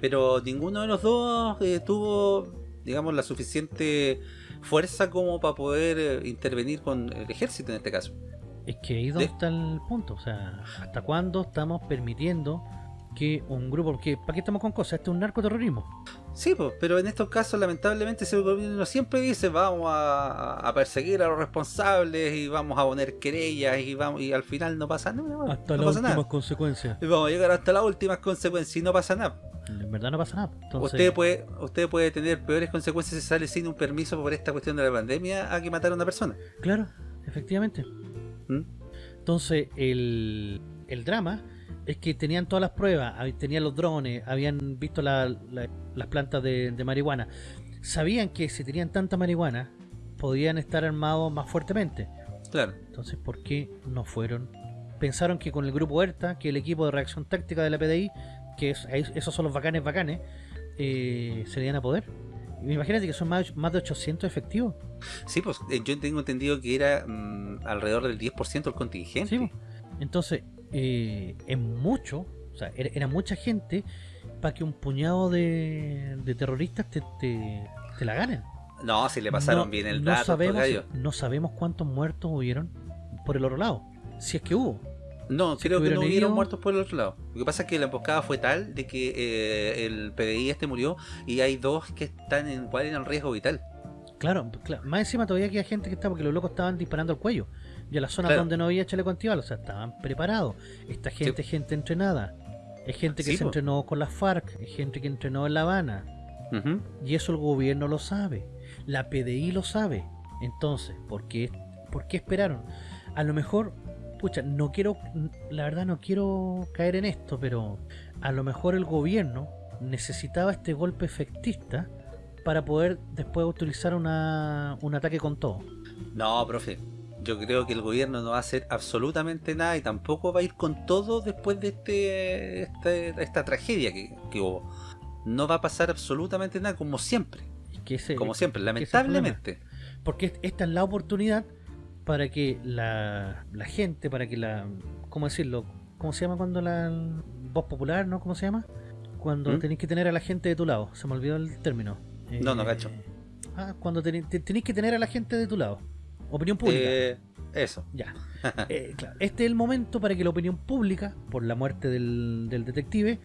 Pero ninguno de los dos eh, tuvo, digamos, la suficiente fuerza como para poder eh, intervenir con el ejército en este caso. Es que ahí donde De- está el punto. O sea, ¿hasta cuándo estamos permitiendo que un grupo... Porque, ¿para qué estamos con cosas? Esto es un narcoterrorismo. Sí, pues, pero en estos casos lamentablemente ese gobierno siempre dice vamos a, a perseguir a los responsables y vamos a poner querellas y vamos y al final no pasa nada. Hasta no las últimas nada. consecuencias. Y vamos a llegar hasta las últimas consecuencias y no pasa nada. En verdad no pasa nada. Entonces, Usted puede, usted puede tener peores consecuencias si sale sin un permiso por esta cuestión de la pandemia a que matar a una persona. Claro, efectivamente. ¿Mm? Entonces, el, el drama es que tenían todas las pruebas, tenían los drones, habían visto la- la- las plantas de, de marihuana. Sabían que si tenían tanta marihuana, podían estar armados más fuertemente. Claro. Entonces, ¿por qué no fueron? Pensaron que con el grupo ERTA, que el equipo de reacción táctica de la PDI, que es- esos son los bacanes bacanes, eh, se le iban a poder. Imagínate que son más, más de 800 efectivos. Sí, pues eh, yo tengo entendido que era mm, alrededor del 10% del contingente. Sí, po. Entonces, eh, es mucho, o sea, era, era mucha gente para que un puñado de, de terroristas te, te, te la ganen. No, si le pasaron No- bien el no dato, sabemos, no sabemos cuántos muertos hubieron por el otro lado. Si es que hubo. No, Si creo que no hubieron muertos por el otro lado. Lo que pasa es que la emboscada fue tal de que eh, el PDI este murió y hay dos que están en cuál en riesgo vital. Claro, claro, más encima todavía queda gente que está porque los locos estaban disparando al cuello. Y a las zonas Claro. donde no había chaleco antibalas, o sea, estaban preparados. Esta gente es gente entrenada. Es gente que Sí, se po. entrenó con las FARC, es gente que entrenó en La Habana. Y eso el gobierno lo sabe. La PDI lo sabe. Entonces, ¿por qué, ¿por qué esperaron? A lo mejor, pucha, no quiero, la verdad no quiero caer en esto, pero a lo mejor el gobierno necesitaba este golpe efectista para poder después utilizar una, un ataque con todo. No, profe. Yo creo que el gobierno no va a hacer absolutamente nada y tampoco va a ir con todo después de este, este- esta tragedia que, que hubo. No va a pasar absolutamente nada como siempre. Que ese- como siempre, lamentablemente. Porque esta es la oportunidad para que la, la gente, para que la... ¿Cómo decirlo? ¿Cómo se llama cuando la voz popular, no? ¿Cómo se llama? Cuando ¿Mm? tenéis que tener a la gente de tu lado. Se me olvidó el término. No, no Eh, cacho. Ah, cuando tenéis que tener a la gente de tu lado. Opinión pública. Eh, eso. Ya. Eh, claro, este es el momento para que la opinión pública, por la muerte del, del detective,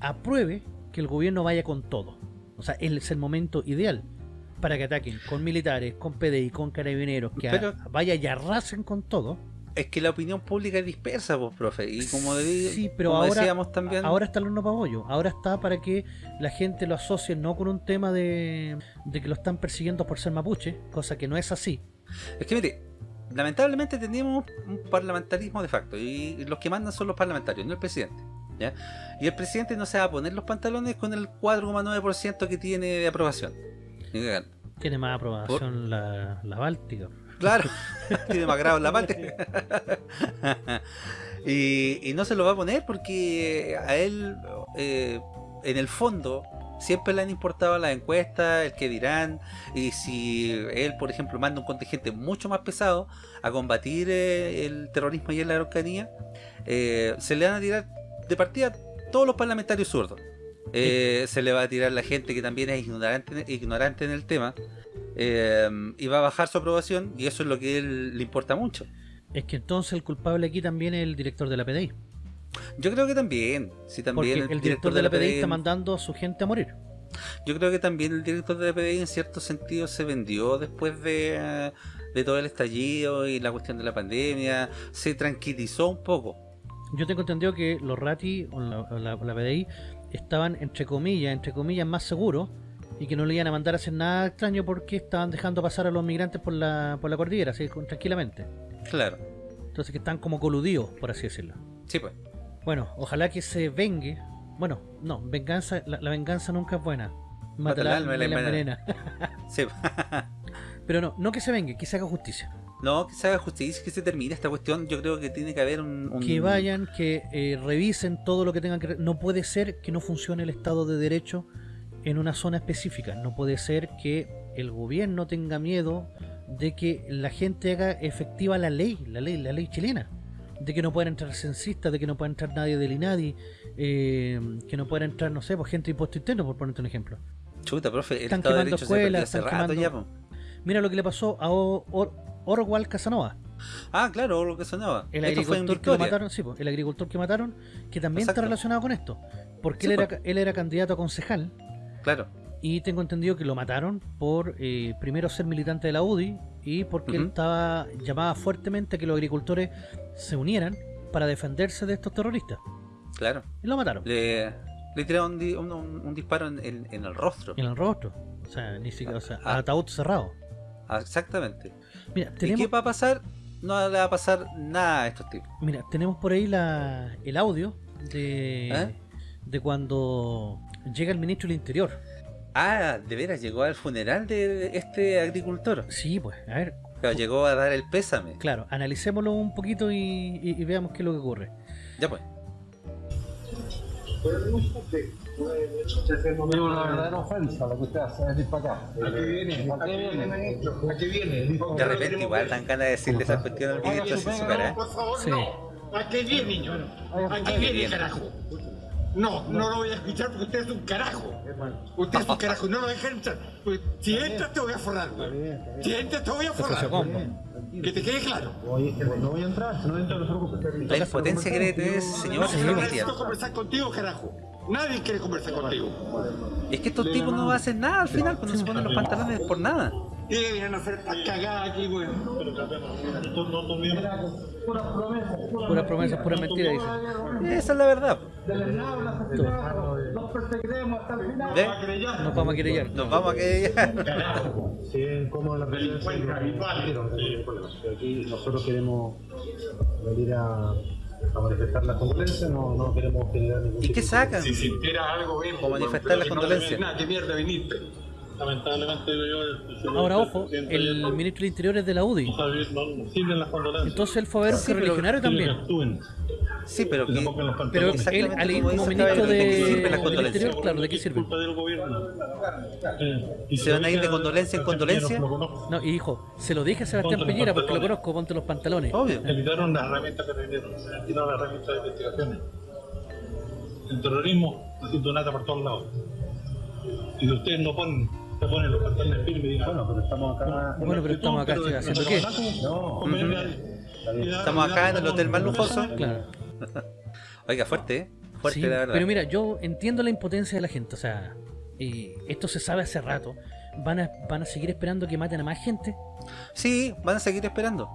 apruebe que el gobierno vaya con todo. O sea, es el momento ideal para que ataquen con militares, con PDI, con carabineros, que a- vaya y arrasen con todo. Es que la opinión pública es dispersa, pues, profe. Y como, de- Sí, pero como ahora, decíamos también. ahora está el horno pabollo. Ahora está para que la gente lo asocie no con un tema de, de que lo están persiguiendo por ser mapuche, cosa que no es así. Es que mire, lamentablemente tenemos un parlamentarismo de facto y los que mandan son los parlamentarios, no el presidente. ¿ya? Y el presidente no se va a poner los pantalones con el 4,9% que tiene de aprobación. Tiene más aprobación la, la Báltica. Claro, tiene más grado en la parte. Y, no se lo va a poner porque a él, eh, en el fondo, siempre le han importado las encuestas, el que dirán, y si él, por ejemplo, manda un contingente mucho más pesado a combatir eh, el terrorismo y en la Araucanía, eh, se le van a tirar de partida todos los parlamentarios zurdos. Eh, se le va a tirar la gente que también es ignorante, ignorante en el tema eh, y va a bajar su aprobación y eso es lo que a él le importa mucho. Es que entonces el culpable aquí también es el director de la PDI. Yo creo que también, sí, también Porque el, director de la PDI está mandando a su gente a morir. Yo creo que también el director de la PDI en cierto sentido se vendió después de, de todo el estallido y la cuestión de la pandemia, se tranquilizó un poco. Yo tengo entendido que los Rati o la, la- o la PDI estaban entre comillas, entre comillas más seguros y que no le iban a mandar a hacer nada extraño porque estaban dejando pasar a los migrantes por la, por la cordillera, así tranquilamente. Claro. Entonces que están como coludidos, por así decirlo. Sí, pues. Bueno, ojalá que se vengue. Bueno, no, venganza, la, la venganza nunca es buena. Mata el alma y la envenena. Sí. Pero no, no que se vengue, que se haga justicia. No, que se haga justicia, que se termine esta cuestión. Yo creo que tiene que haber un... un- Que vayan, que eh, revisen todo lo que tengan que... No puede ser que no funcione el Estado de Derecho en una zona específica. No puede ser que el gobierno tenga miedo de que la gente haga efectiva la ley, la ley, la ley chilena. De que no puedan entrar censistas, de que no pueda entrar nadie del INADI, eh, que no pueda entrar, no sé, pues gente de impuesto interno, por ponerte un ejemplo. Chuta, profe, el Están Estado de Derecho se escuelas, hace están rato quemando... ya, po. Mira lo que le pasó a O- Orwell Casanova. Ah, claro, que sonaba. El Esto agricultor que mataron, sí, el agricultor que mataron, que también está relacionado con esto. Porque Sí, él, era, él era candidato a concejal Claro. y tengo entendido que lo mataron por eh, primero ser militante de la UDI y porque él estaba llamaba fuertemente a que los agricultores se unieran para defenderse de estos terroristas. Claro. Y lo mataron. Le, le tiraron un, di- un- un- un disparo en, en- en el rostro. En el rostro. O sea, ni siquiera, o sea, Ah. ataúd cerrado. Ah, exactamente. Mira, ¿Y tenemos, qué va a pasar? No le va a pasar nada a estos tipos. mira, tenemos por ahí la, el audio de, ¿Eh? de cuando llega el ministro del Interior. Ah, de veras, llegó al funeral de este agricultor. Sí, pues, a ver, Claro, llegó a dar el pésame. Claro, analicémoslo un poquito y, y- y veamos qué es lo que ocurre. Ya pues. Es una verdadera ofensa lo que usted hace, es decir, para acá. ¿A qué viene? ¿A qué viene? ¿A qué viene? De repente igual dan ganas de decirle esa cuestión al ministro así en su cara. ¿eh? Por favor, Sí. no. ¿A qué viene, niño? ¿A qué viene, carajo? No, no lo voy a escuchar porque usted es un carajo. Usted es un carajo, no lo dejen entrar. Pues, si entras te voy a forrar, güey. Si entras te voy a forrar. Que te quede claro. No voy a entrar, si no entra, no se preocupe. La impotencia que ese señor No bestial. necesito conversar contigo, carajo. Nadie quiere conversar contigo. Es que estos tipos no hacen nada al final cuando se ponen los pantalones por nada. Y le vienen a hacer esta cagada aquí, güey. Pura promesa, pura mentira, dice. Esa es la verdad. Los perseguiremos hasta el final. Nos vamos a querellar. Nos vamos a quedar Sí, como la delincuencia habitual. Aquí nosotros queremos venir a, a manifestar las condolencias, no, no queremos generar ningún ¿Y qué sacan? Si sintiera algo bien, O manifestar las pero no condolencias. Nada, qué mierda viniste. Lamentablemente yo... Ahora, ojo, el ministro del Interior es de la UDI. No sirven las condolencias. Entonces él fue a ver un Sí, correligionario también. Sí, pero que... Pero él, Exactamente al ir como ministro ¿de qué sirven de, las del condolencias? Interior, claro, ¿de qué sirve? Culpa del gobierno. Eh, y ¿Se van a ir de condolencia en condolencia? Lo conozco. No, y dijo, se lo dije a Sebastián Ponte Piñera porque lo conozco, ponte los pantalones. Obvio. Le quitaron las herramientas que tenían, se han quitado las herramientas de investigaciones. El terrorismo haciendo nada por todos lados. Y si ustedes no ponen, se ponen los pantalones firmes y dicen, bueno, pero estamos acá. Bueno, pero estamos acá, ¿haciendo qué? No, Estamos acá en el hotel más lujoso. Claro. Oiga, fuerte, ¿eh? Fuerte, Sí, la verdad. pero mira, yo entiendo la impotencia de la gente, o sea, eh, esto se sabe hace rato. ¿Van a, ¿Van a seguir esperando que maten a más gente? Sí, van a seguir esperando.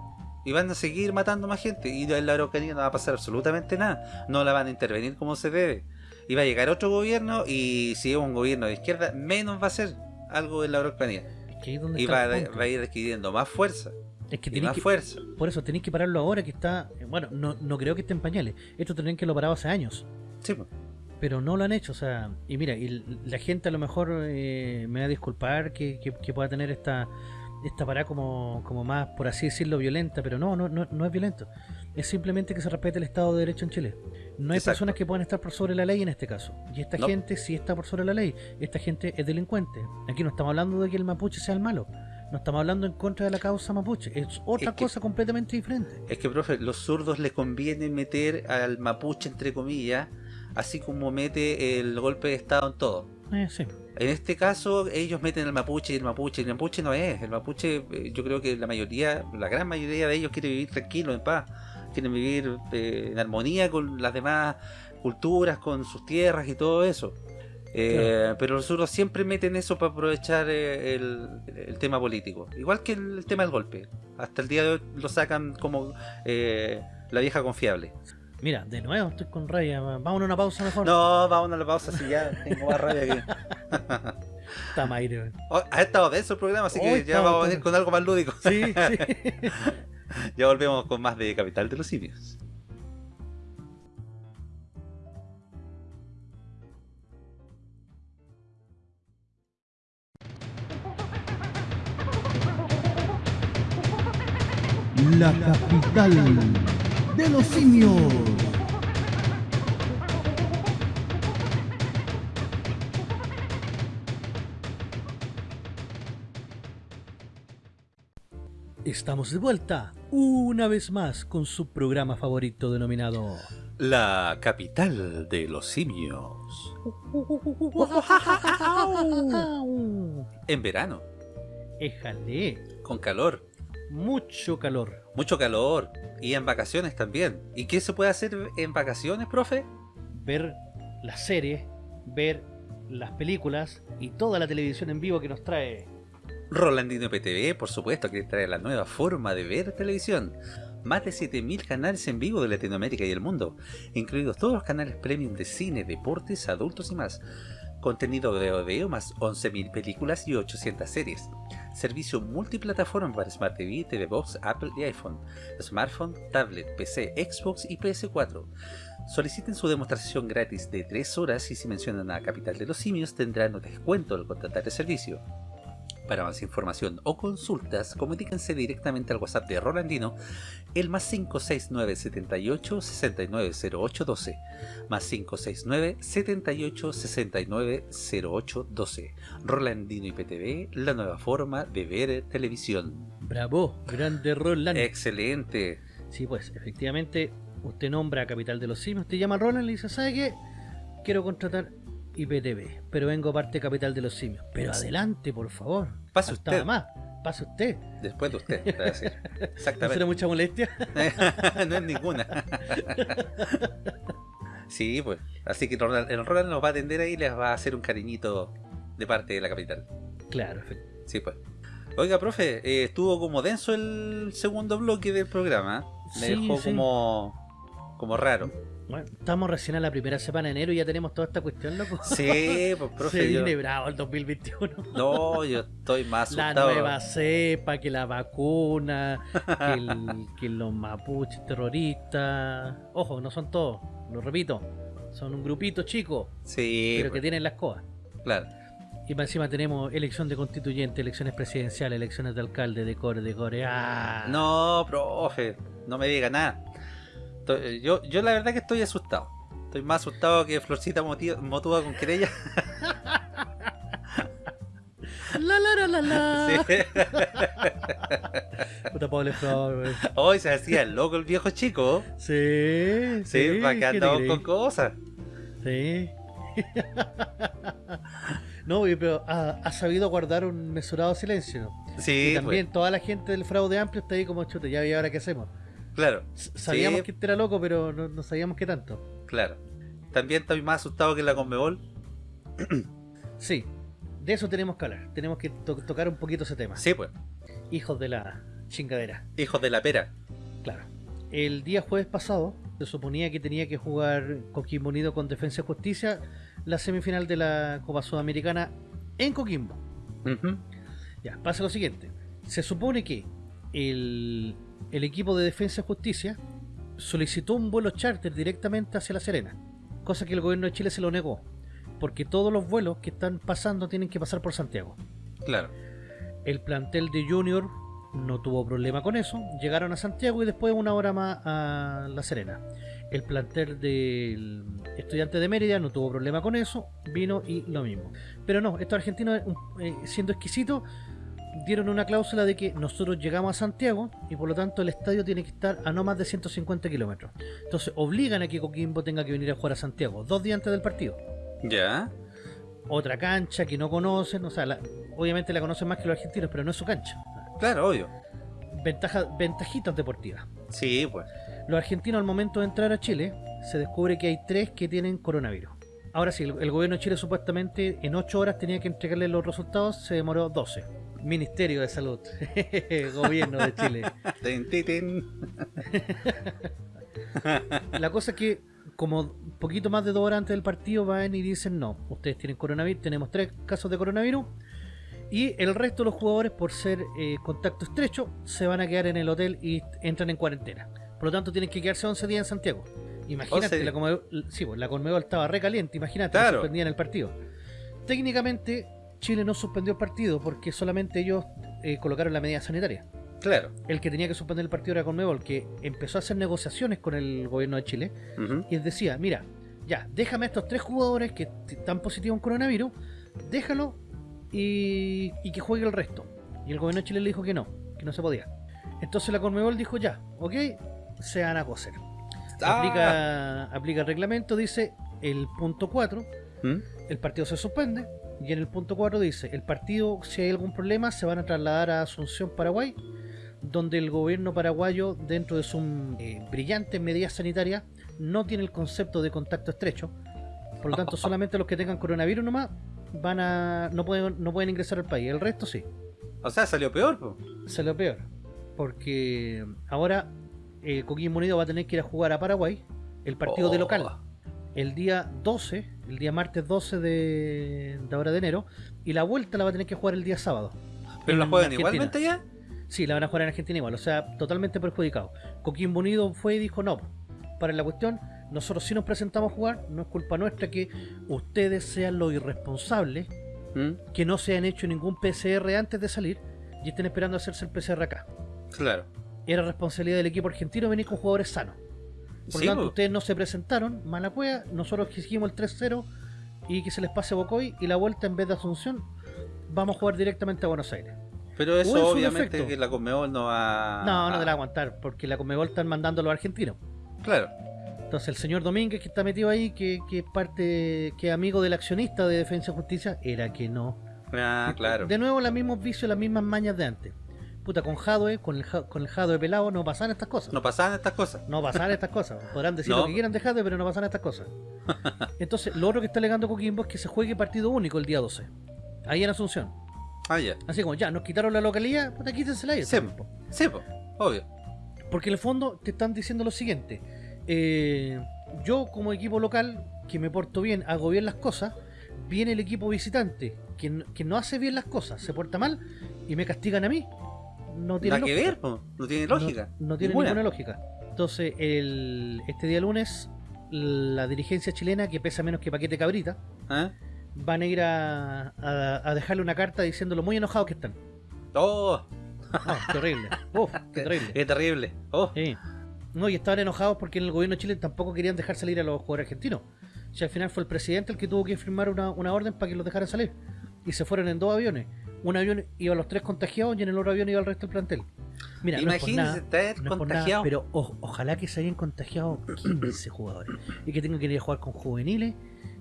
Y van a seguir matando más gente. Y en la Araucanía no va a pasar absolutamente nada. No la van a intervenir como se debe. Y va a llegar otro gobierno. Y si es un gobierno de izquierda, menos va a ser algo en la Araucanía. Es que ahí es donde Y está va, el a- punto. va a ir adquiriendo más fuerza. Es que y más que, fuerza. Por eso tenéis que pararlo ahora que está. eh, Bueno, no, no creo que esté en pañales. Esto tendrían que lo parado hace años. Sí, pues. Pero no lo han hecho, o sea. Y mira, y la gente a lo mejor eh, me va a disculpar que, que- que pueda tener esta esta parada como, como más, por así decirlo, violenta. Pero no, no, no, no es violento. es simplemente que se respete el Estado de Derecho en Chile. No hay Exacto. personas que puedan estar por sobre la ley en este caso. Y esta No. gente sí está por sobre la ley. Esta gente es delincuente. Aquí no estamos hablando de que el mapuche sea el malo. No estamos hablando en contra de la causa mapuche. Es otra Es que- cosa completamente diferente. Es que, profe, los zurdos les conviene meter al mapuche, entre comillas, así como mete el golpe de Estado en todo. Eh, sí. En este caso, ellos meten al mapuche y el mapuche, y el mapuche no es. El mapuche, eh, yo creo que la mayoría, la gran mayoría de ellos quiere vivir tranquilo, en paz. Quieren vivir eh, en armonía con las demás culturas, con sus tierras y todo eso. Eh, Pero los zurdos siempre meten eso para aprovechar eh, el, el tema político. Igual que el, tema del golpe. Hasta el día de hoy lo sacan como eh, la vieja confiable. Mira, de nuevo estoy con raya. Vamos a una pausa mejor. No, vamos a la pausa si ya tengo más rabia que... Está Mayre. Oh, ha estado denso el programa, así que Hoy ya vamos a venir con algo más lúdico. Sí, sí. ya volvemos con más de Capital de los Simios. La capital de los simios. Estamos de vuelta una vez más con su programa favorito denominado La capital de los simios. En verano, Éjale, con calor, mucho calor. mucho calor. Y en vacaciones también. ¿Y qué se puede hacer en vacaciones, profe? Ver las series, ver las películas y toda la televisión en vivo que nos trae. Rolandino PTV, por supuesto, que trae la nueva forma de ver televisión. Más de 7000 canales en vivo de Latinoamérica y el mundo, incluidos todos los canales premium de cine, deportes, adultos y más. Contenido de audio más 11.000 películas y 800 series. Servicio multiplataforma para Smart TV, TV Box, Apple y iPhone, smartphone, tablet, PC, Xbox y PS4. Soliciten su demostración gratis de 3 horas y si mencionan a Capital de los Simios tendrán un descuento al contratar el servicio. Para más información o consultas, comuníquense directamente al WhatsApp de Rolandino, el más 569 78 690812, más 569 78 690812. Rolandino IPTV, la nueva forma de ver televisión. Bravo, grande Roland. Excelente. Sí, pues, efectivamente, usted nombra a Capital de los Simios, te llama Roland y le dice, ¿sabe qué? Quiero contratar IPTV, pero vengo parte Capital de los Simios. Pero adelante, por favor. Pase usted. más, pase usted. Después de usted, te voy a decir. ¿No será Exactamente. mucha molestia? no es ninguna. sí, pues. Así que Roland- el Roland nos va a atender ahí y les va a hacer un cariñito de parte de la capital. claro. Sí, pues. Oiga, profe, eh, estuvo como denso el segundo bloque del programa. Me Sí, dejó sí. como, como raro. Bueno, estamos recién a la primera semana de enero y ya tenemos toda esta cuestión, loco. Sí, pues, profe, Se yo- viene bravo el 2021. No, yo estoy más La asustado. nueva cepa, que la vacuna, que, el- que los mapuches terroristas. Ojo, no son todos, lo repito. Son un grupito chico, Sí, pero que pues, tienen las cosas. claro. Y más encima tenemos elección de constituyente, elecciones presidenciales, elecciones de alcalde, de core, de core. ¡Ah! No, profe, no me diga nada. Estoy- Yo, yo la verdad que estoy asustado. Estoy más asustado que Florcita Motúa con querella. La la la la la. Sí. Puta pobre Flor. Hoy se hacía el loco el viejo chico. Sí, Sí, para que ¿qué te andamos con cosas. Sí. no, pero ha, ha sabido guardar un mesurado silencio. Sí, y también pues, toda la gente del fraude amplio está ahí como chute, ya y ahora qué hacemos. Claro. Sabíamos Sí, que este era loco, pero no, no sabíamos qué tanto. Claro. También estoy más asustado que la Conmebol. Sí, de eso tenemos que hablar. Tenemos que to- tocar un poquito ese tema. Sí, pues. Hijos de la chingadera. Hijos de la pera. Claro. El día jueves pasado se suponía que tenía que jugar Coquimbo Unido con Defensa y Justicia la semifinal de la Copa Sudamericana en Coquimbo. Ya, pasa lo siguiente. Se supone que el, el equipo de Defensa y Justicia solicitó un vuelo charter directamente hacia La Serena, cosa que el gobierno de Chile se lo negó, porque todos los vuelos que están pasando tienen que pasar por Santiago. Claro. El plantel de Junior no tuvo problema con eso. Llegaron a Santiago y después una hora más a La Serena. El plantel del estudiante de Mérida no tuvo problema con eso, vino y lo mismo. Pero no, estos argentinos, eh, siendo exquisitos, dieron una cláusula de que nosotros llegamos a Santiago y por lo tanto el estadio tiene que estar a no más de 150 kilómetros. Entonces obligan a que Coquimbo tenga que venir a jugar a Santiago dos días antes del partido. Ya. Otra cancha que no conocen, o sea, la- obviamente la conocen más que los argentinos, pero no es su cancha. Claro, obvio. Ventaja, ventajitas deportivas. Sí, pues. Los argentinos al momento de entrar a Chile se descubre que hay tres que tienen coronavirus. Ahora sí, el, el gobierno de Chile supuestamente en 8 horas tenía que entregarle los resultados, se demoró 12. Ministerio de Salud, gobierno de Chile. La cosa es que como poquito más de dos horas antes del partido van y dicen no, ustedes tienen coronavirus, tenemos tres casos de coronavirus y el resto de los jugadores por ser eh, contacto estrecho se van a quedar en el hotel y entran en cuarentena. Por lo tanto tienen que quedarse 11 días en Santiago. Imagínate, 11 la, Conmebol- sí, pues, la Conmebol estaba recaliente, imagínate, Claro. suspendían el partido. Técnicamente Chile no suspendió el partido porque solamente ellos eh, colocaron la medida sanitaria. Claro. El que tenía que suspender el partido era Conmebol, que empezó a hacer negociaciones con el gobierno de Chile Ujú. y les decía, mira, ya, déjame a estos tres jugadores que están positivos en coronavirus, déjalo y, y que juegue el resto. Y el gobierno de Chile le dijo que no, que no se podía. Entonces la Conmebol dijo, ya, ok, se van a coser. Ah. Aplica, aplica el reglamento, dice el punto 4, ¿Mm? el partido se suspende. Y en el punto 4 dice, el partido, si hay algún problema, se van a trasladar a Asunción, Paraguay, donde el gobierno paraguayo, dentro de sus eh, brillantes medidas sanitarias, no tiene el concepto de contacto estrecho. Por lo tanto, solamente los que tengan coronavirus nomás van a no pueden, no pueden ingresar al país. El resto sí. O sea, salió peor, po. Salió peor. Porque ahora eh, Coquimbo Unido va a tener que ir a jugar a Paraguay el partido de Oh. local. El día 12, el día martes 12 de, de ahora de enero, y la vuelta la va a tener que jugar el día sábado. ¿Pero la juegan Argentina. igualmente ya? Sí, la van a jugar en Argentina igual, o sea, totalmente perjudicado. Coquimbo Unido fue y dijo, no, para la cuestión, nosotros sí nos presentamos a jugar, no es culpa nuestra que ustedes sean los irresponsables, ¿Mm? que no se han hecho ningún PCR antes de salir y estén esperando hacerse el PCR acá. Claro. Era responsabilidad del equipo argentino venir con jugadores sanos. Por Sí, lo tanto, ustedes no se presentaron, mala cueva, nosotros exigimos el 3-0 y que se les pase Bocoy y la vuelta en vez de Asunción, vamos a jugar directamente a Buenos Aires. Pero eso obviamente que la Conmebol no va... No, no te la va a aguantar, porque la Conmebol están mandando a los argentinos. Claro. Entonces el señor Domínguez que está metido ahí, que, que es parte, que es amigo del accionista de Defensa y Justicia, era que no. Ah, claro. De nuevo los mismos vicios, las mismas mañas de antes. Puta, con Jadwe, con el, con el Jadwe pelado no pasaban estas cosas. No pasaban estas cosas. No pasaban estas cosas. Podrán decir No. lo que quieran de Jadwe, pero no pasan estas cosas. Entonces, lo otro que está alegando Coquimbo es que se juegue partido único el día 12. Ahí en Asunción. Ah, ya. Así como, ya, nos quitaron la localidad, puta, quítensela ahí. Sí, sí, po. obvio. Porque en el fondo te están diciendo lo siguiente. eh, yo como equipo local, que me porto bien, hago bien las cosas, viene el equipo visitante, que, que no hace bien las cosas, se porta mal, y me castigan a mí. No tiene Nada que ver, po. No tiene lógica. No, no tiene Ninguna. ninguna lógica. Entonces, el, este día lunes, la dirigencia chilena, que pesa menos que paquete cabrita, ¿Ah? van a ir a, a- a dejarle una carta diciéndolo muy enojados que están. ¡Oh! Qué horrible. Uf, qué terrible. Qué terrible. ¡Oh! Sí. No, y estaban enojados porque en el gobierno de Chile tampoco querían dejar salir a los jugadores argentinos. Si al final fue el presidente el que tuvo que firmar una, una orden para que los dejaran salir. Y se fueron en dos aviones. Un avión iba a los tres contagiados y en el otro avión iba el resto del plantel. Mira, no es por Imagínese nada, estar no es por nada, contagiado. pero o- ojalá que se hayan contagiado 15 jugadores. Y que tengan que ir a jugar con juveniles,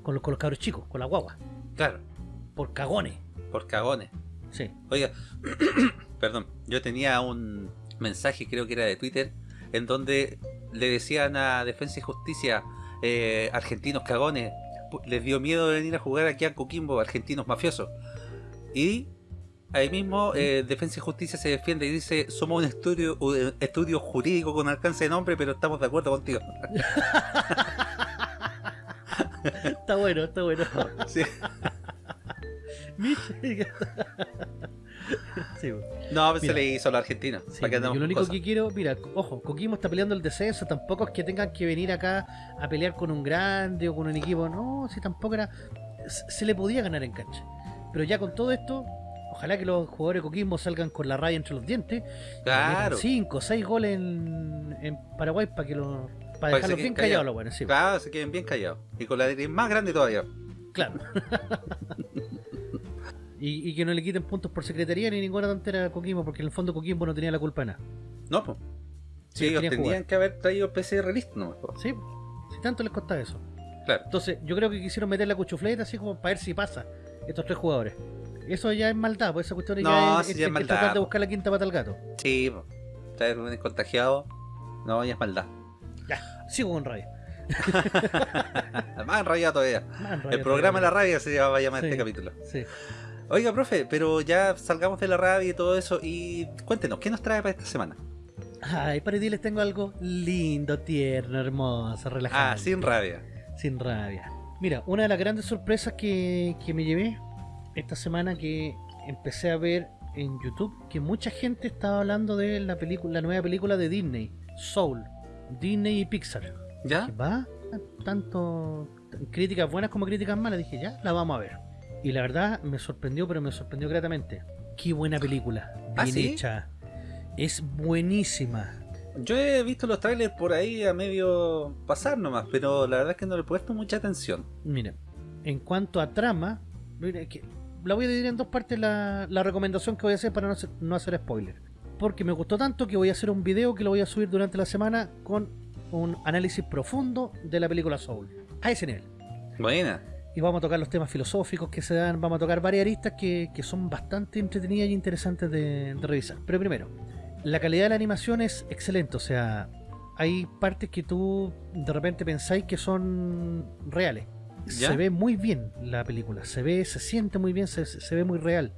con los, con los cabros chicos, con la guagua. Claro. Por cagones. Por cagones. Sí. Oiga, perdón, yo tenía un mensaje, creo que era de Twitter, en donde le decían a Defensa y Justicia, eh, argentinos cagones, les dio miedo de venir a jugar aquí a Coquimbo, argentinos mafiosos. Y ahí mismo eh, Defensa y Justicia se defiende y dice, somos un estudio, un estudio jurídico con alcance de nombre, pero estamos de acuerdo contigo. está bueno, está bueno. Sí. Sí. No, pues se Mira. le hizo a los argentinos. Sí, para que yo andamos lo único cosas. que quiero, mira, ojo, Coquimbo está peleando el descenso, tampoco es que tengan que venir acá a pelear con un grande o con un equipo, no, si tampoco era, se le podía ganar en cancha. Pero ya con todo esto, ojalá que los jugadores de Coquimbo salgan con la raya entre los dientes. Claro. 5 o 6 goles en, en Paraguay para que los para dejarlos bien callados los buenos, sí. Claro, se queden bien callados. Y con la nariz más grande todavía. Claro. y, y que no le quiten puntos por secretaría ni ninguna tontera a Coquimbo, porque en el fondo Coquimbo no tenía la culpa de nada. No, pues. Sí, Ellos jugar. que haber traído PCR listo, ¿no? po. Sí, si tanto les costaba eso. Claro. Entonces, yo creo que quisieron meter la cuchufleta así como para ver si pasa estos tres jugadores. Eso ya es maldad, pues esa cuestión No, ya es, sí, es- ya es es maldad, tratar de buscar la quinta pata al gato. Sí, po. Traer un contagiado. No, ya es maldad. Ya, sigo con rabia. Más enrayado todavía. Más El programa de la rabia se va a llamar Sí, este capítulo. Sí. Oiga, profe, pero ya salgamos de la rabia y todo eso. Y cuéntenos, ¿qué nos trae para esta semana? Ay, para ti les tengo algo lindo, tierno, hermoso, relajado. Ah, sin rabia. Sin rabia. Mira, una de las grandes sorpresas que, que me llevé esta semana que empecé a ver en YouTube que mucha gente estaba hablando de la película, la nueva película de Disney, Soul, Disney y Pixar. ¿Ya? Que va tanto críticas buenas como críticas malas, dije, ya, la vamos a ver. Y la verdad me sorprendió, pero me sorprendió gratamente. Qué buena película, bien ¿Ah, sí? hecha. Es buenísima. Yo he visto los trailers por ahí a medio pasar nomás, pero la verdad es que no le he puesto mucha atención. Mira, en cuanto a trama, mira, que la voy a dividir en dos partes la, la recomendación que voy a hacer para no hacer, no hacer spoiler. Porque me gustó tanto que voy a hacer un video que lo voy a subir durante la semana con un análisis profundo de la película Soul. A ese nivel. Buena. Y vamos a tocar los temas filosóficos que se dan, vamos a tocar varias aristas que, que son bastante entretenidas y interesantes de, de revisar. Pero primero, la calidad de la animación es excelente, o sea, hay partes que tú de repente pensáis que son reales. ¿Ya? Se ve muy bien la película, se ve, se siente muy bien, se, se ve muy real.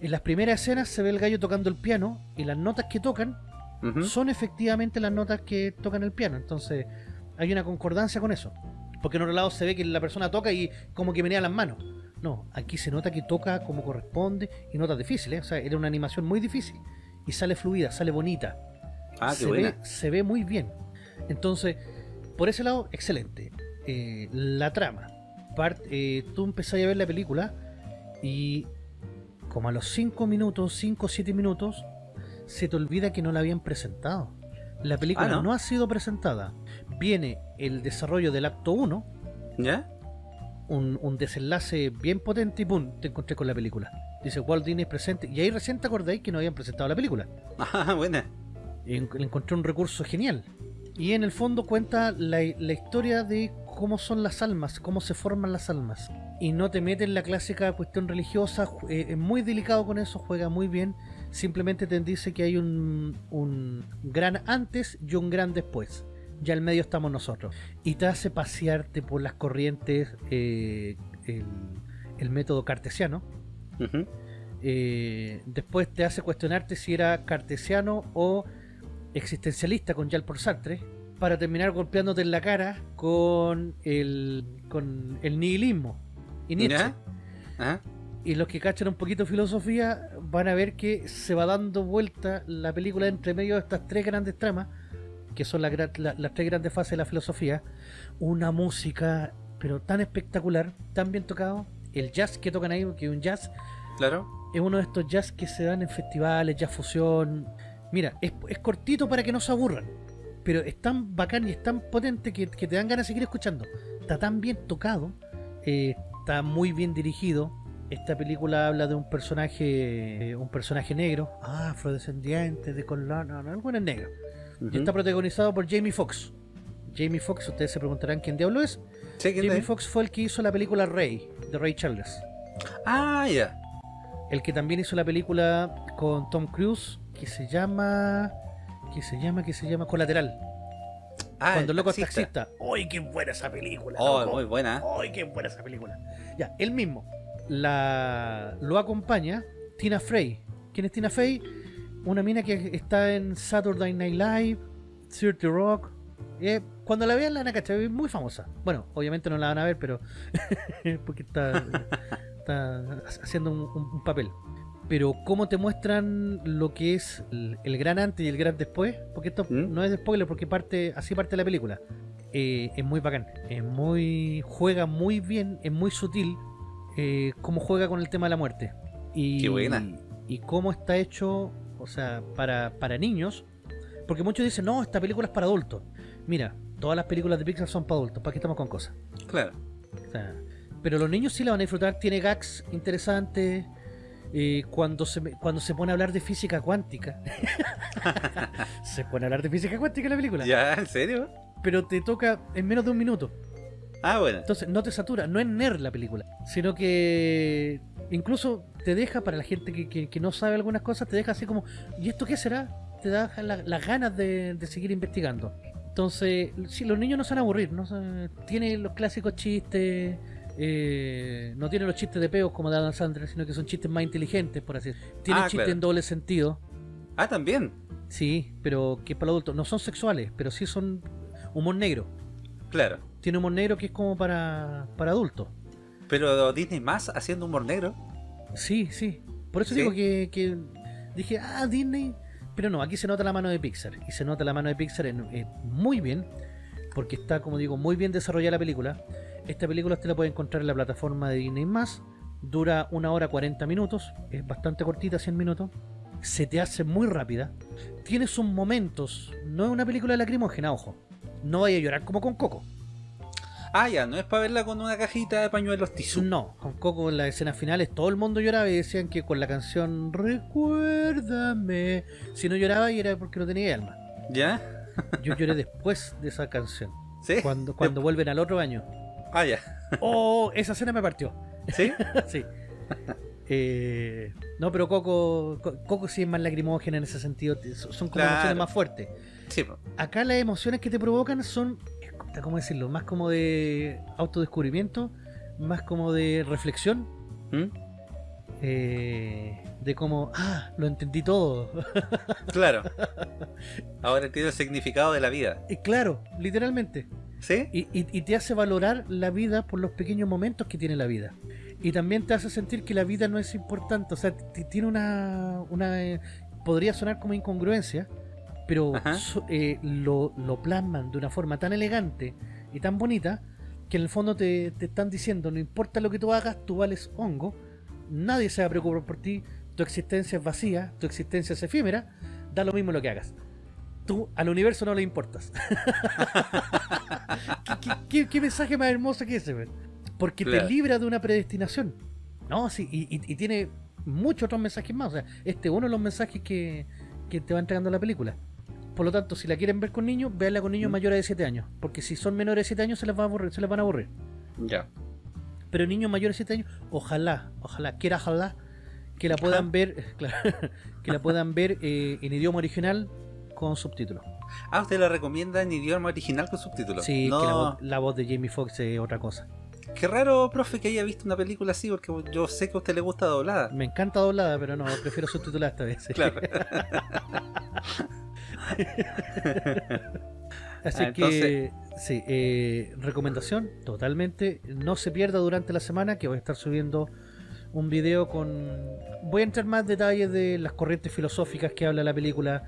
En las primeras escenas se ve el gallo tocando el piano y las notas que tocan son efectivamente las notas que tocan el piano. Entonces hay una concordancia con eso. Porque en otro lado se ve que la persona toca y como que menea las manos. No, aquí se nota que toca como corresponde y notas difíciles. O sea, era una animación muy difícil. Y sale fluida, sale bonita. Ah, qué se, buena. ve, se ve muy bien. Entonces, por ese lado, excelente. Eh, la trama. Eh, tú empezás a ver la película y como a los 5 minutos, 5 o 7 minutos, se te olvida que no la habían presentado. La película Ah, ¿no? ¿no? ha sido presentada. Viene el desarrollo del acto 1, ¿Ya? un, un desenlace bien potente y pum, te encontré con la película. Dice Walt Disney presente. Y ahí recién te acordáis que no habían presentado la película. Ah, buena. Y encontré un recurso genial. Y en el fondo cuenta la, la historia de cómo son las almas, cómo se forman las almas. Y no te mete en la clásica cuestión religiosa, eh, es muy delicado con eso, juega muy bien. Simplemente te dice que hay un, un gran antes y un gran después. Ya al medio estamos nosotros. Y te hace pasearte por las corrientes, eh, el, el método cartesiano. Eh, después te hace cuestionarte si era cartesiano o existencialista con Jean Paul Sartre para terminar golpeándote en la cara con el con el nihilismo y Nietzsche. Ajá. Y los que cachan un poquito filosofía van a ver que se va dando vuelta la película entre medio de estas tres grandes tramas, que son la- las tres grandes fases de la filosofía. Una música, pero tan espectacular, tan bien tocado. El jazz que tocan ahí, que es un jazz, Claro. es uno de estos jazz que se dan en festivales, jazz fusión. Mira, es, es cortito para que no se aburran, pero es tan bacán y es tan potente que, que te dan ganas de seguir escuchando. Está tan bien tocado, eh, está muy bien dirigido. Esta película habla de un personaje, eh, un personaje negro, ah, afrodescendiente, de color, no, no, bueno es negro. Y está protagonizado por Jamie Foxx. Jamie Foxx, ustedes se preguntarán quién diablo es. Sí, ¿quién Jamie? Foxx fue el que hizo la película Ray, de Ray Charles. Ah, ya. El que también hizo la película con Tom Cruise que se llama. Que se llama, que se llama Colateral. Ah, Cuando el loco es taxista. ¡Ay, qué buena esa película! Oh, loco! muy buena. ¡Ay, qué buena esa película! Ya, él mismo. La, lo acompaña Tina Fey. ¿Quién es Tina Fey? Una mina que está en Saturday Night Live, 30 Rock. Eh, cuando la vean la van a cachar, es muy famosa. Bueno, obviamente no la van a ver, pero. porque está, está haciendo un papel. Pero cómo te muestran lo que es el, el gran antes y el gran después, porque esto no es de spoiler, porque parte así parte la película. Eh, es muy bacán, es muy juega muy bien, es muy sutil eh, cómo juega con el tema de la muerte. Y, Qué buena. y cómo está hecho, o sea, para, para niños. Porque muchos dicen, no, esta película es para adultos. Mira, todas las películas de Pixar son para adultos, ¿para qué estamos con cosas? Claro. O sea, pero los niños sí la van a disfrutar, tiene gags interesantes. Eh, cuando, se, cuando se pone a hablar de física cuántica, se pone a hablar de física cuántica en la película. ¿Ya? ¿En serio? Pero te toca en menos de un minuto. Ah, bueno. Entonces no te satura, no es nerd la película, sino que incluso te deja, para la gente que, que- que no sabe algunas cosas, te deja así como, ¿y esto qué será? Te da la- las ganas de, de seguir investigando. Entonces, sí, los niños no se van a aburrir, ¿no? Tiene los clásicos chistes, eh, no tiene los chistes de peos como de Adam Sandler, sino que son chistes más inteligentes, por así decirlo. Tiene Ah, chistes claro. en doble sentido. Ah, también. Sí, pero que es para adultos. No son sexuales, pero sí son humor negro. Claro. Tiene humor negro que es como para, para adultos. Pero Disney más haciendo humor negro. Sí, sí. Por eso ¿Sí? digo que, que dije, ah, Disney. Pero no, aquí se nota la mano de Pixar. Y se nota la mano de Pixar en- eh, muy bien. Porque está, como digo, muy bien desarrollada la película. Esta película usted la puede encontrar en la plataforma de Disney. Dura una hora 40 minutos. Es bastante cortita, 100 minutos. Se te hace muy rápida. Tiene sus momentos. No es una película lacrimógena, ojo. No vaya a llorar como con Coco. Ah, ya, no es para verla con una cajita de pañuelos tisú. No, con Coco en las escenas finales todo el mundo lloraba y decían que con la canción Recuérdame, si no lloraba y era porque no tenía alma. ¿Ya? Yo lloré después de esa canción. ¿Sí? Cuando, cuando vuelven al otro año. Ah, ya. Oh, esa escena me partió. ¿Sí? sí. Eh, no, pero Coco, Co- Coco sí es más lacrimógena en ese sentido. Son como Claro. emociones más fuertes. Sí. Acá las emociones que te provocan son, ¿cómo decirlo? Más como de autodescubrimiento, más como de reflexión. ¿Mm? Eh, de como, ah, lo entendí todo. Claro. Ahora entiendo el significado de la vida. Y claro, literalmente. ¿Sí? Y, y- y te hace valorar la vida por los pequeños momentos que tiene la vida. Y también te hace sentir que la vida no es importante. O sea, tiene una. una eh, podría sonar como incongruencia, pero eh, lo, lo plasman de una forma tan elegante y tan bonita que en el fondo te, te están diciendo: no importa lo que tú hagas, tú vales hongo. Nadie se va a preocupar por ti. Tu existencia es vacía, tu existencia es efímera. Da lo mismo lo que hagas. Tú al universo no le importas. ¿Qué, qué- qué- qué mensaje más hermoso que ese? Porque Claro. te libra de una predestinación. No, sí, y, y- y tiene muchos otros mensajes más. O sea, este es uno de los mensajes que, que te va entregando la película. Por lo tanto, si la quieren ver con niños, véanla con niños mayores de 7 años. Porque si son menores de 7 años, se les, va a aburrir, se les van a aburrir. Ya. Pero niños mayores de 7 años, ojalá, ojalá, quiera ojalá, que la puedan ver, claro, que la puedan ver eh, en idioma original con subtítulos. Ah, usted la recomienda en idioma original con subtítulos. Sí, no. que la voz, la voz de Jamie Foxx es otra cosa. Qué raro, profe, que haya visto una película así, porque yo sé que a usted le gusta doblada. Me encanta doblada, pero no, prefiero subtitular esta vez. Claro. Así Ah, que, sí, eh, recomendación totalmente. No se pierda durante la semana que voy a estar subiendo un video con. Voy a entrar más detalles de las corrientes filosóficas que habla la película,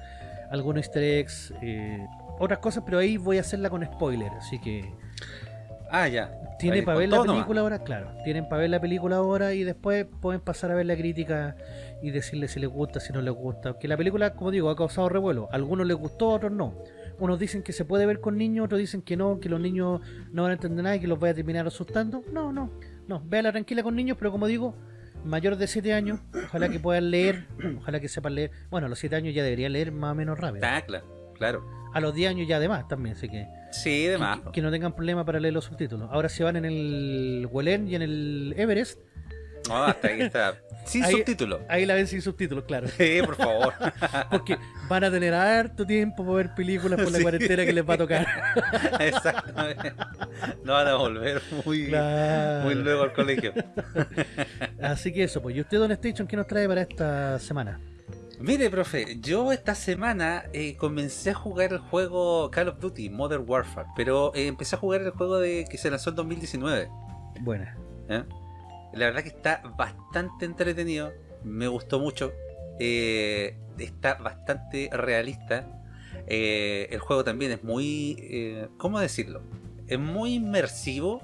algunos easter eggs, eh, otras cosas, pero ahí voy a hacerla con spoiler. Así que Ah, ya. tiene Ahí, para ver la nomás. película ahora, claro. Tienen para ver la película ahora y después pueden pasar a ver la crítica y decirle si les gusta, si no les gusta. Que la película, como digo, ha causado revuelo. A algunos les gustó, a otros no. Unos dicen que se puede ver con niños, otros dicen que no, que los niños no van a entender nada y que los vaya a terminar asustando. No, no. No, véala tranquila con niños, pero como digo, mayores de 7 años, ojalá que puedan leer, ojalá que sepan leer. Bueno, a los 7 años ya deberían leer más o menos rápido. Ah, claro, claro. A los 10 años ya además también, así que Sí, de más. que no tengan problema para leer los subtítulos. Ahora si van en el Welen y en el Everest, No, hasta ahí está. Sin Ahí- subtítulos. ahí la ven sin subtítulos, claro. Sí, por favor. Porque van a tener harto tiempo para ver películas por la Sí. cuarentena que les va a tocar. Exactamente. No van a volver muy, Claro. muy luego al colegio. Así que eso, pues. ¿Y usted, Don Station, qué nos trae para esta semana? Mire, profe, yo esta semana eh, comencé a jugar el juego Call of Duty Modern Warfare, pero eh, empecé a jugar el juego de que se lanzó en 2019. Buena. ¿eh? La verdad que está bastante entretenido, me gustó mucho, eh, está bastante realista. eh, el juego también es muy, eh, ¿cómo decirlo? Es muy inmersivo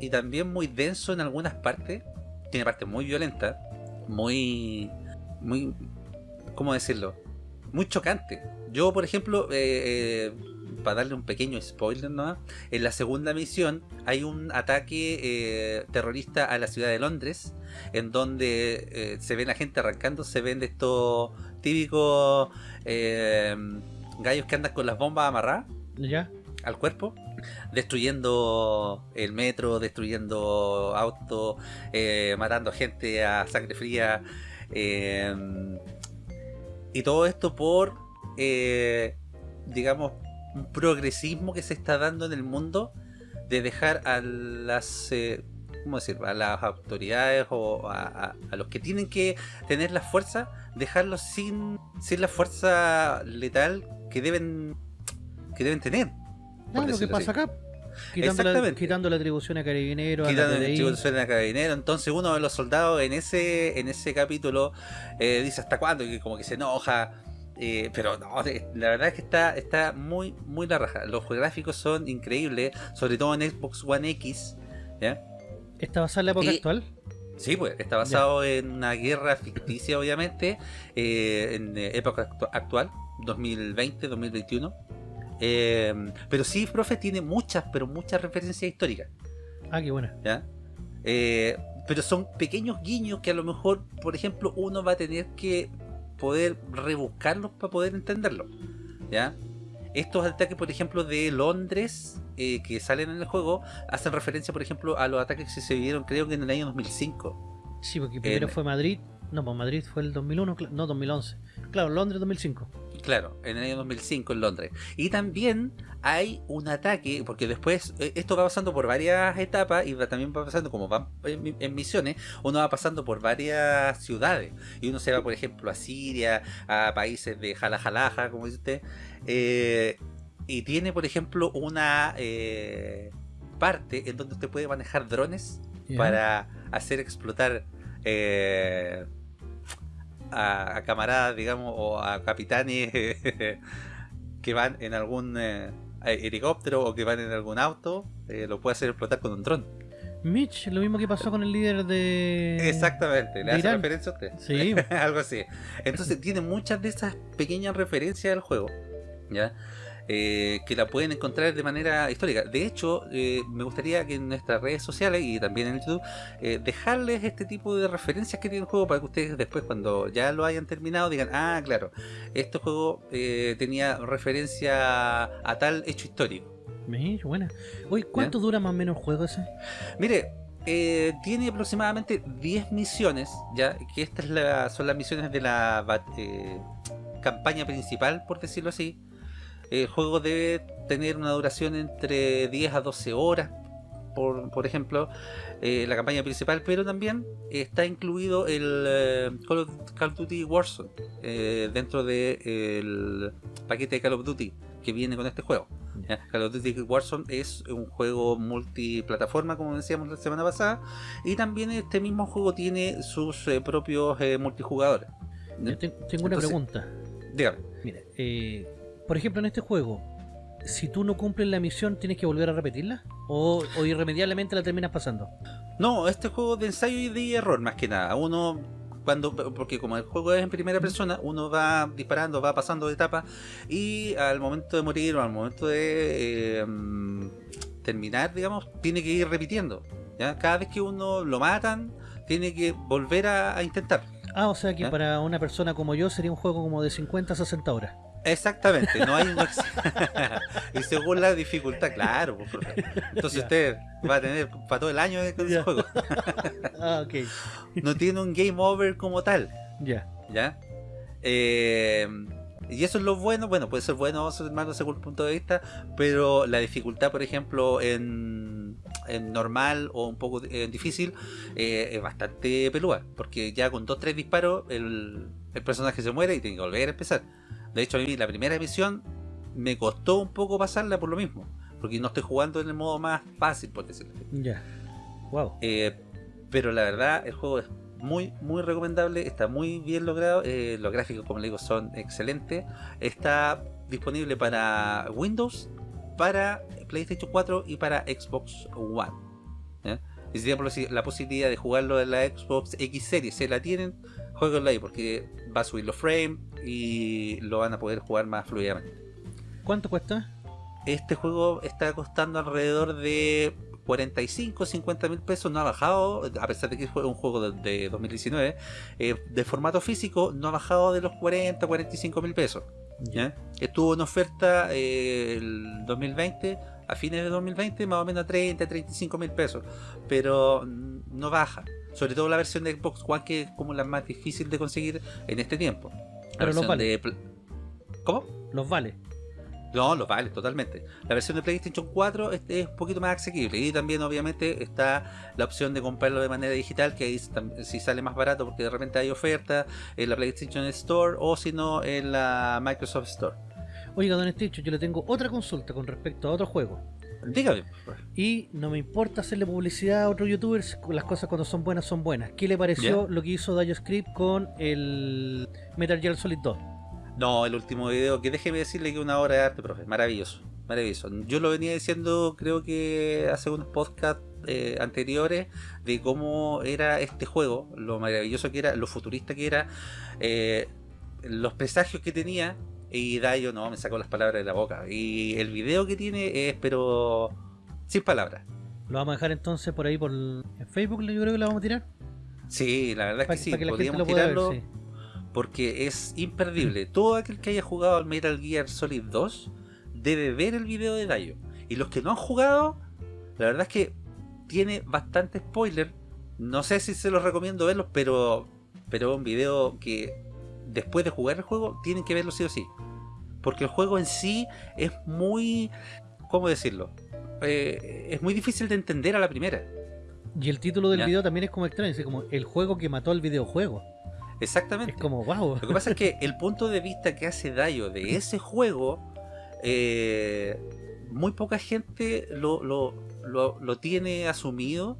y también muy denso en algunas partes. Tiene partes muy violentas, muy muy, ¿cómo decirlo? Muy chocante. Yo, por ejemplo, para darle un pequeño spoiler ¿no? en la segunda misión hay un ataque eh, terrorista a la ciudad de Londres, en donde eh, se ven a gente arrancando, se ven de estos típicos eh, gallos que andan con las bombas amarradas ¿Ya? al cuerpo, destruyendo el metro, destruyendo autos, matando gente a sangre fría. y todo esto por, digamos, progresismo que se está dando en el mundo de dejar a las... eh, ¿Cómo decir? A las autoridades o a, a- a los que tienen que tener la fuerza, dejarlos sin, sin la fuerza letal que deben que deben tener. lo que pasa así. acá. Quitando la, quitando la atribución a la Quitando archivo suena a carabinero. Entonces uno de los soldados en ese en ese capítulo eh, dice hasta cuándo y como que se enoja. Eh, pero no, la verdad es que está, está muy, muy la raja. Los gráficos son increíbles, sobre todo en Xbox One X. ¿ya? ¿Está basada en la época Y- actual? Sí, pues está basado en una guerra ficticia, obviamente, eh, en eh, época actu- actual, 2020, 2021. Eh, pero sí, profe, tiene muchas, pero muchas referencias históricas. Ah, qué buena. ¿ya? Eh, pero son pequeños guiños que a lo mejor, por ejemplo, uno va a tener que poder rebuscarlos para poder entenderlo. ¿ya? Estos ataques, por ejemplo, de Londres eh, que salen en el juego, hacen referencia, por ejemplo, a los ataques que se vieron, creo que en el año 2005. Sí, porque primero En- fue Madrid. No, pues Madrid fue el 2001, cl- no, 2011. Claro, Londres 2005. Claro, en el año 2005 en Londres. Y también hay un ataque, porque después eh, esto va pasando por varias etapas y va- también va pasando como va en, mi- en misiones, uno va pasando por varias ciudades. Y uno se va, por ejemplo, a Siria, a países de Jalajalaja, como dice usted. eh, y tiene, por ejemplo, una eh, parte en donde usted puede manejar drones para hacer explotar eh, a, a camaradas, digamos, o a capitanes que van en algún eh, helicóptero o que van en algún auto, eh, lo puede hacer explotar con un dron. Mitch, lo mismo que pasó con el líder de. Exactamente, de ¿le hace Irán. referencia a usted? Sí. Algo así. Entonces tiene muchas de esas pequeñas referencias al juego, ¿ya? Eh, que la pueden encontrar de manera histórica. De hecho, eh, me gustaría que en nuestras redes sociales y también en YouTube eh, dejarles este tipo de referencias que tiene el juego para que ustedes después cuando ya lo hayan terminado digan, ah, claro, este juego eh, tenía referencia a tal hecho histórico. Mitch, buena. Oye, ¿cuánto dura más o menos el juego ese? Mire, eh, tiene aproximadamente 10 misiones, ya que estas es la- son las misiones de la eh, campaña principal, por decirlo así. El juego debe tener una duración entre 10 a 12 horas, por, por ejemplo, eh, la campaña principal, pero también está incluido el eh, Call, of, Call of Duty Warzone eh, dentro del paquete de Call of Duty que viene con este juego. ¿ya? Call of Duty Warzone es un juego multiplataforma, como decíamos la semana pasada, y también este mismo juego tiene sus propios multijugadores. Yo te- tengo una Entonces, pregunta. Dígame. Mira, eh, por ejemplo, en este juego, si tú no cumples la misión, ¿tienes que volver a repetirla? ¿O, o irremediablemente la terminas pasando? No, este juego de ensayo y de error más que nada. Uno cuando porque como el juego es en primera persona, uno va disparando, va pasando de etapa y al momento de morir o al momento de eh, terminar, digamos, tiene que ir repitiendo. ¿ya? Cada vez que uno lo matan, tiene que volver a, a intentar. Ah, o sea que ¿Ya? para una persona como yo sería un juego como de 50 a 60 horas. Exactamente, no hay no y según la dificultad, claro, pues, profe. Entonces usted va a tener para todo el año con ese juego. ah, ok. No tiene un game over como tal. Ya. ¿Ya? Eh, y eso es lo bueno, bueno, puede ser bueno o malo según el punto de vista, pero la dificultad, por ejemplo, en, en normal o un poco eh, difícil, eh, es bastante pelúa, porque ya con dos tres disparos el, el personaje se muere y tiene que volver a empezar. De hecho, a mí la primera misión me costó un poco pasarla por lo mismo, porque no estoy jugando en el modo más fácil, por decirlo así. Ya. Wow. Eh, pero la verdad, el juego es muy, muy recomendable. Está muy bien logrado. eh, los gráficos, como le digo, son excelentes. Está disponible para Windows, para PlayStation 4 y para Xbox One. ¿ya? Y si tienen la posibilidad de jugarlo en la Xbox X Series, se la tienen, jueguenlo ahí porque va a subir los frames y lo van a poder jugar más fluidamente. ¿Cuánto cuesta? Este juego está costando alrededor de 45, 50 mil pesos, no ha bajado, a pesar de que fue un juego de, de 2019, eh, de formato físico no ha bajado de los 40, 45 mil pesos. ¿ya? Estuvo en oferta eh, el 2020, a fines de 2020, más o menos a 30, 35 mil pesos, pero no baja. Sobre todo la versión de Xbox One, que es como la más difícil de conseguir en este tiempo. La Pero los vale. de ¿Cómo? Los vale. No, los vale, totalmente. La versión de PlayStation 4 es, es un poquito más asequible y también obviamente está la opción de comprarlo de manera digital que ahí si sale más barato porque de repente hay oferta en la PlayStation Store o si no en la Microsoft Store. Oiga, don Esticho, yo le tengo otra consulta con respecto a otro juego. Dígame. Y no me importa hacerle publicidad a otros youtubers, las cosas cuando son buenas son buenas. ¿Qué le pareció lo que hizo Script con el Metal Gear Solid 2? No, el último video, que déjeme decirle que una obra de arte, profe, maravilloso, maravilloso. Yo lo venía diciendo, creo que hace unos podcasts eh, anteriores, de cómo era este juego, lo maravilloso que era, lo futurista que era, eh, los presagios que tenía, y Dayo no, me sacó las palabras de la boca. Y el video que tiene es, pero, sin palabras. Lo vamos a dejar entonces por ahí por el- en Facebook, yo creo que lo vamos a tirar. Sí, la verdad es que sí, que podríamos ver, tirarlo sí. porque es imperdible. Todo aquel que haya jugado al Metal Gear Solid 2 debe ver el video de Dayo. Y los que no han jugado, la verdad es que tiene bastante spoiler. No sé si se los recomiendo verlos, pero pero es un video que después de jugar el juego tienen que verlo sí o sí. Porque el juego en sí es muy... ¿Cómo decirlo? Eh, es muy difícil de entender a la primera. Y el título del Ya. video también es como extraño, es como el juego que mató al videojuego. Exactamente. Es como, wow. Lo que pasa es que el punto de vista que hace Dayo de ese juego, eh, muy poca gente lo, lo, lo- lo tiene asumido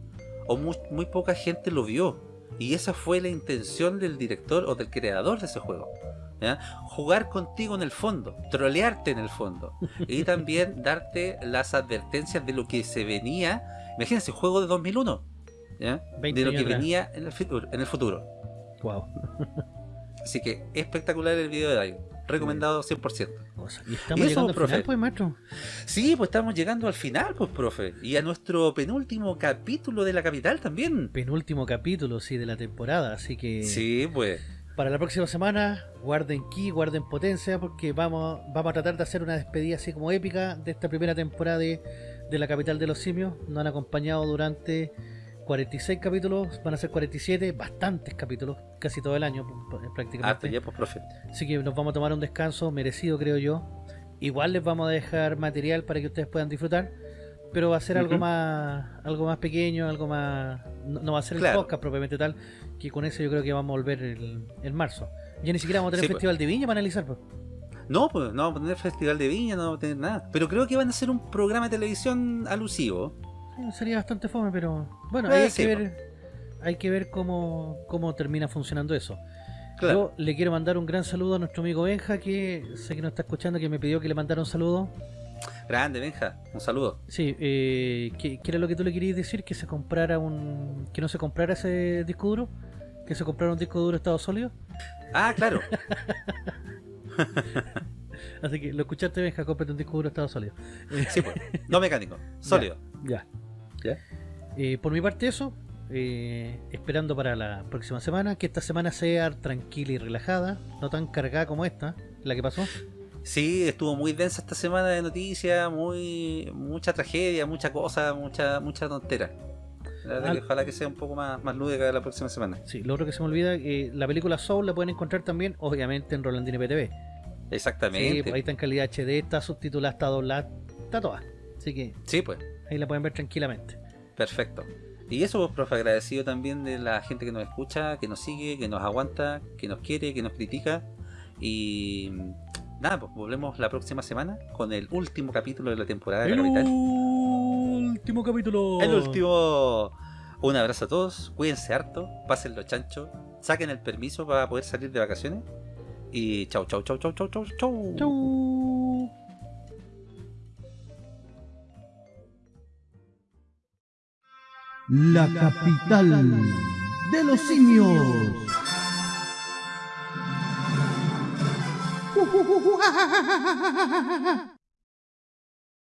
o muy, muy poca gente lo vio. Y esa fue la intención del director o del creador de ese juego. ¿ya? Jugar contigo en el fondo, trolearte en el fondo. Y también darte las advertencias de lo que se venía. Imagínense, juego de 2001. ¿ya? 20 De lo que venía en el futuro. En el futuro. Wow. Así que espectacular el video de Dayo. Recomendado 100%. Y estamos llegando al final, pues, maestro. Sí, pues estamos llegando al final, pues, profe. Y a nuestro penúltimo capítulo de la capital también. Penúltimo capítulo, sí, de la temporada, así que... Sí, pues. Para la próxima semana, guarden ki, guarden potencia, porque vamos, vamos a tratar de hacer una despedida así como épica de esta primera temporada de, de la capital de los simios. Nos han acompañado durante 46 capítulos, van a ser 47, bastantes capítulos, casi todo el año prácticamente. Ya, pues, profe. Así que nos vamos a tomar un descanso merecido, creo yo. Igual les vamos a dejar material para que ustedes puedan disfrutar, pero va a ser algo más algo más pequeño, algo más... No, no va a ser Claro. el podcast propiamente tal, que con eso yo creo que vamos a volver en marzo. Ya ni siquiera vamos a tener Sí, pues. Festival de Viña para analizar. pues. No, pues no vamos a tener festival de viña, no vamos a tener nada. Pero creo que van a hacer un programa de televisión alusivo. Sí, Sería bastante fome, pero bueno, Eh, hay, sí, que ver, hay que ver cómo, cómo termina funcionando eso. Claro. Yo le quiero mandar un gran saludo a nuestro amigo Benja, que sé que nos está escuchando, que me pidió que le mandara un saludo. Grande, Benja. Un saludo. Sí, eh, ¿qué, qué era lo que tú le querías decir? Que se comprara un... que no se comprara ese disco duro, que se comprara un disco duro estado sólido. Ah, claro. Así que lo escuchaste, Benja, cómprate un disco duro estado sólido. Sí, pues. No mecánico, sólido. Ya. ¿Ya? Eh, por mi parte eso, eh, esperando para la próxima semana, que esta semana sea tranquila y relajada, no tan cargada como esta, la que pasó. Sí, estuvo muy densa esta semana de noticias, muy mucha tragedia, mucha cosa, mucha mucha tontera. La verdad Ah. que ojalá que sea un poco más, más lúdica la próxima semana. Sí, lo otro que se me olvida, eh, la película Soul la pueden encontrar también, obviamente, en Rolandini PTV. Exactamente. Sí, pues ahí está en calidad HD, está subtitulada, está doblada, está toda. Así que Sí, pues. ahí la pueden ver tranquilamente. Perfecto. Y eso, pues, profe, agradecido también de la gente que nos escucha, que nos sigue, que nos aguanta, que nos quiere, que nos critica. Y nada, pues volvemos la próxima semana con el último capítulo de la temporada de la capital. último capítulo. El último. Un abrazo a todos, cuídense harto, pásenlo chancho, saquen el permiso para poder salir de vacaciones. Y chau, chau, chau, chau, chau, chau, chau. Chau. La capital de los simios.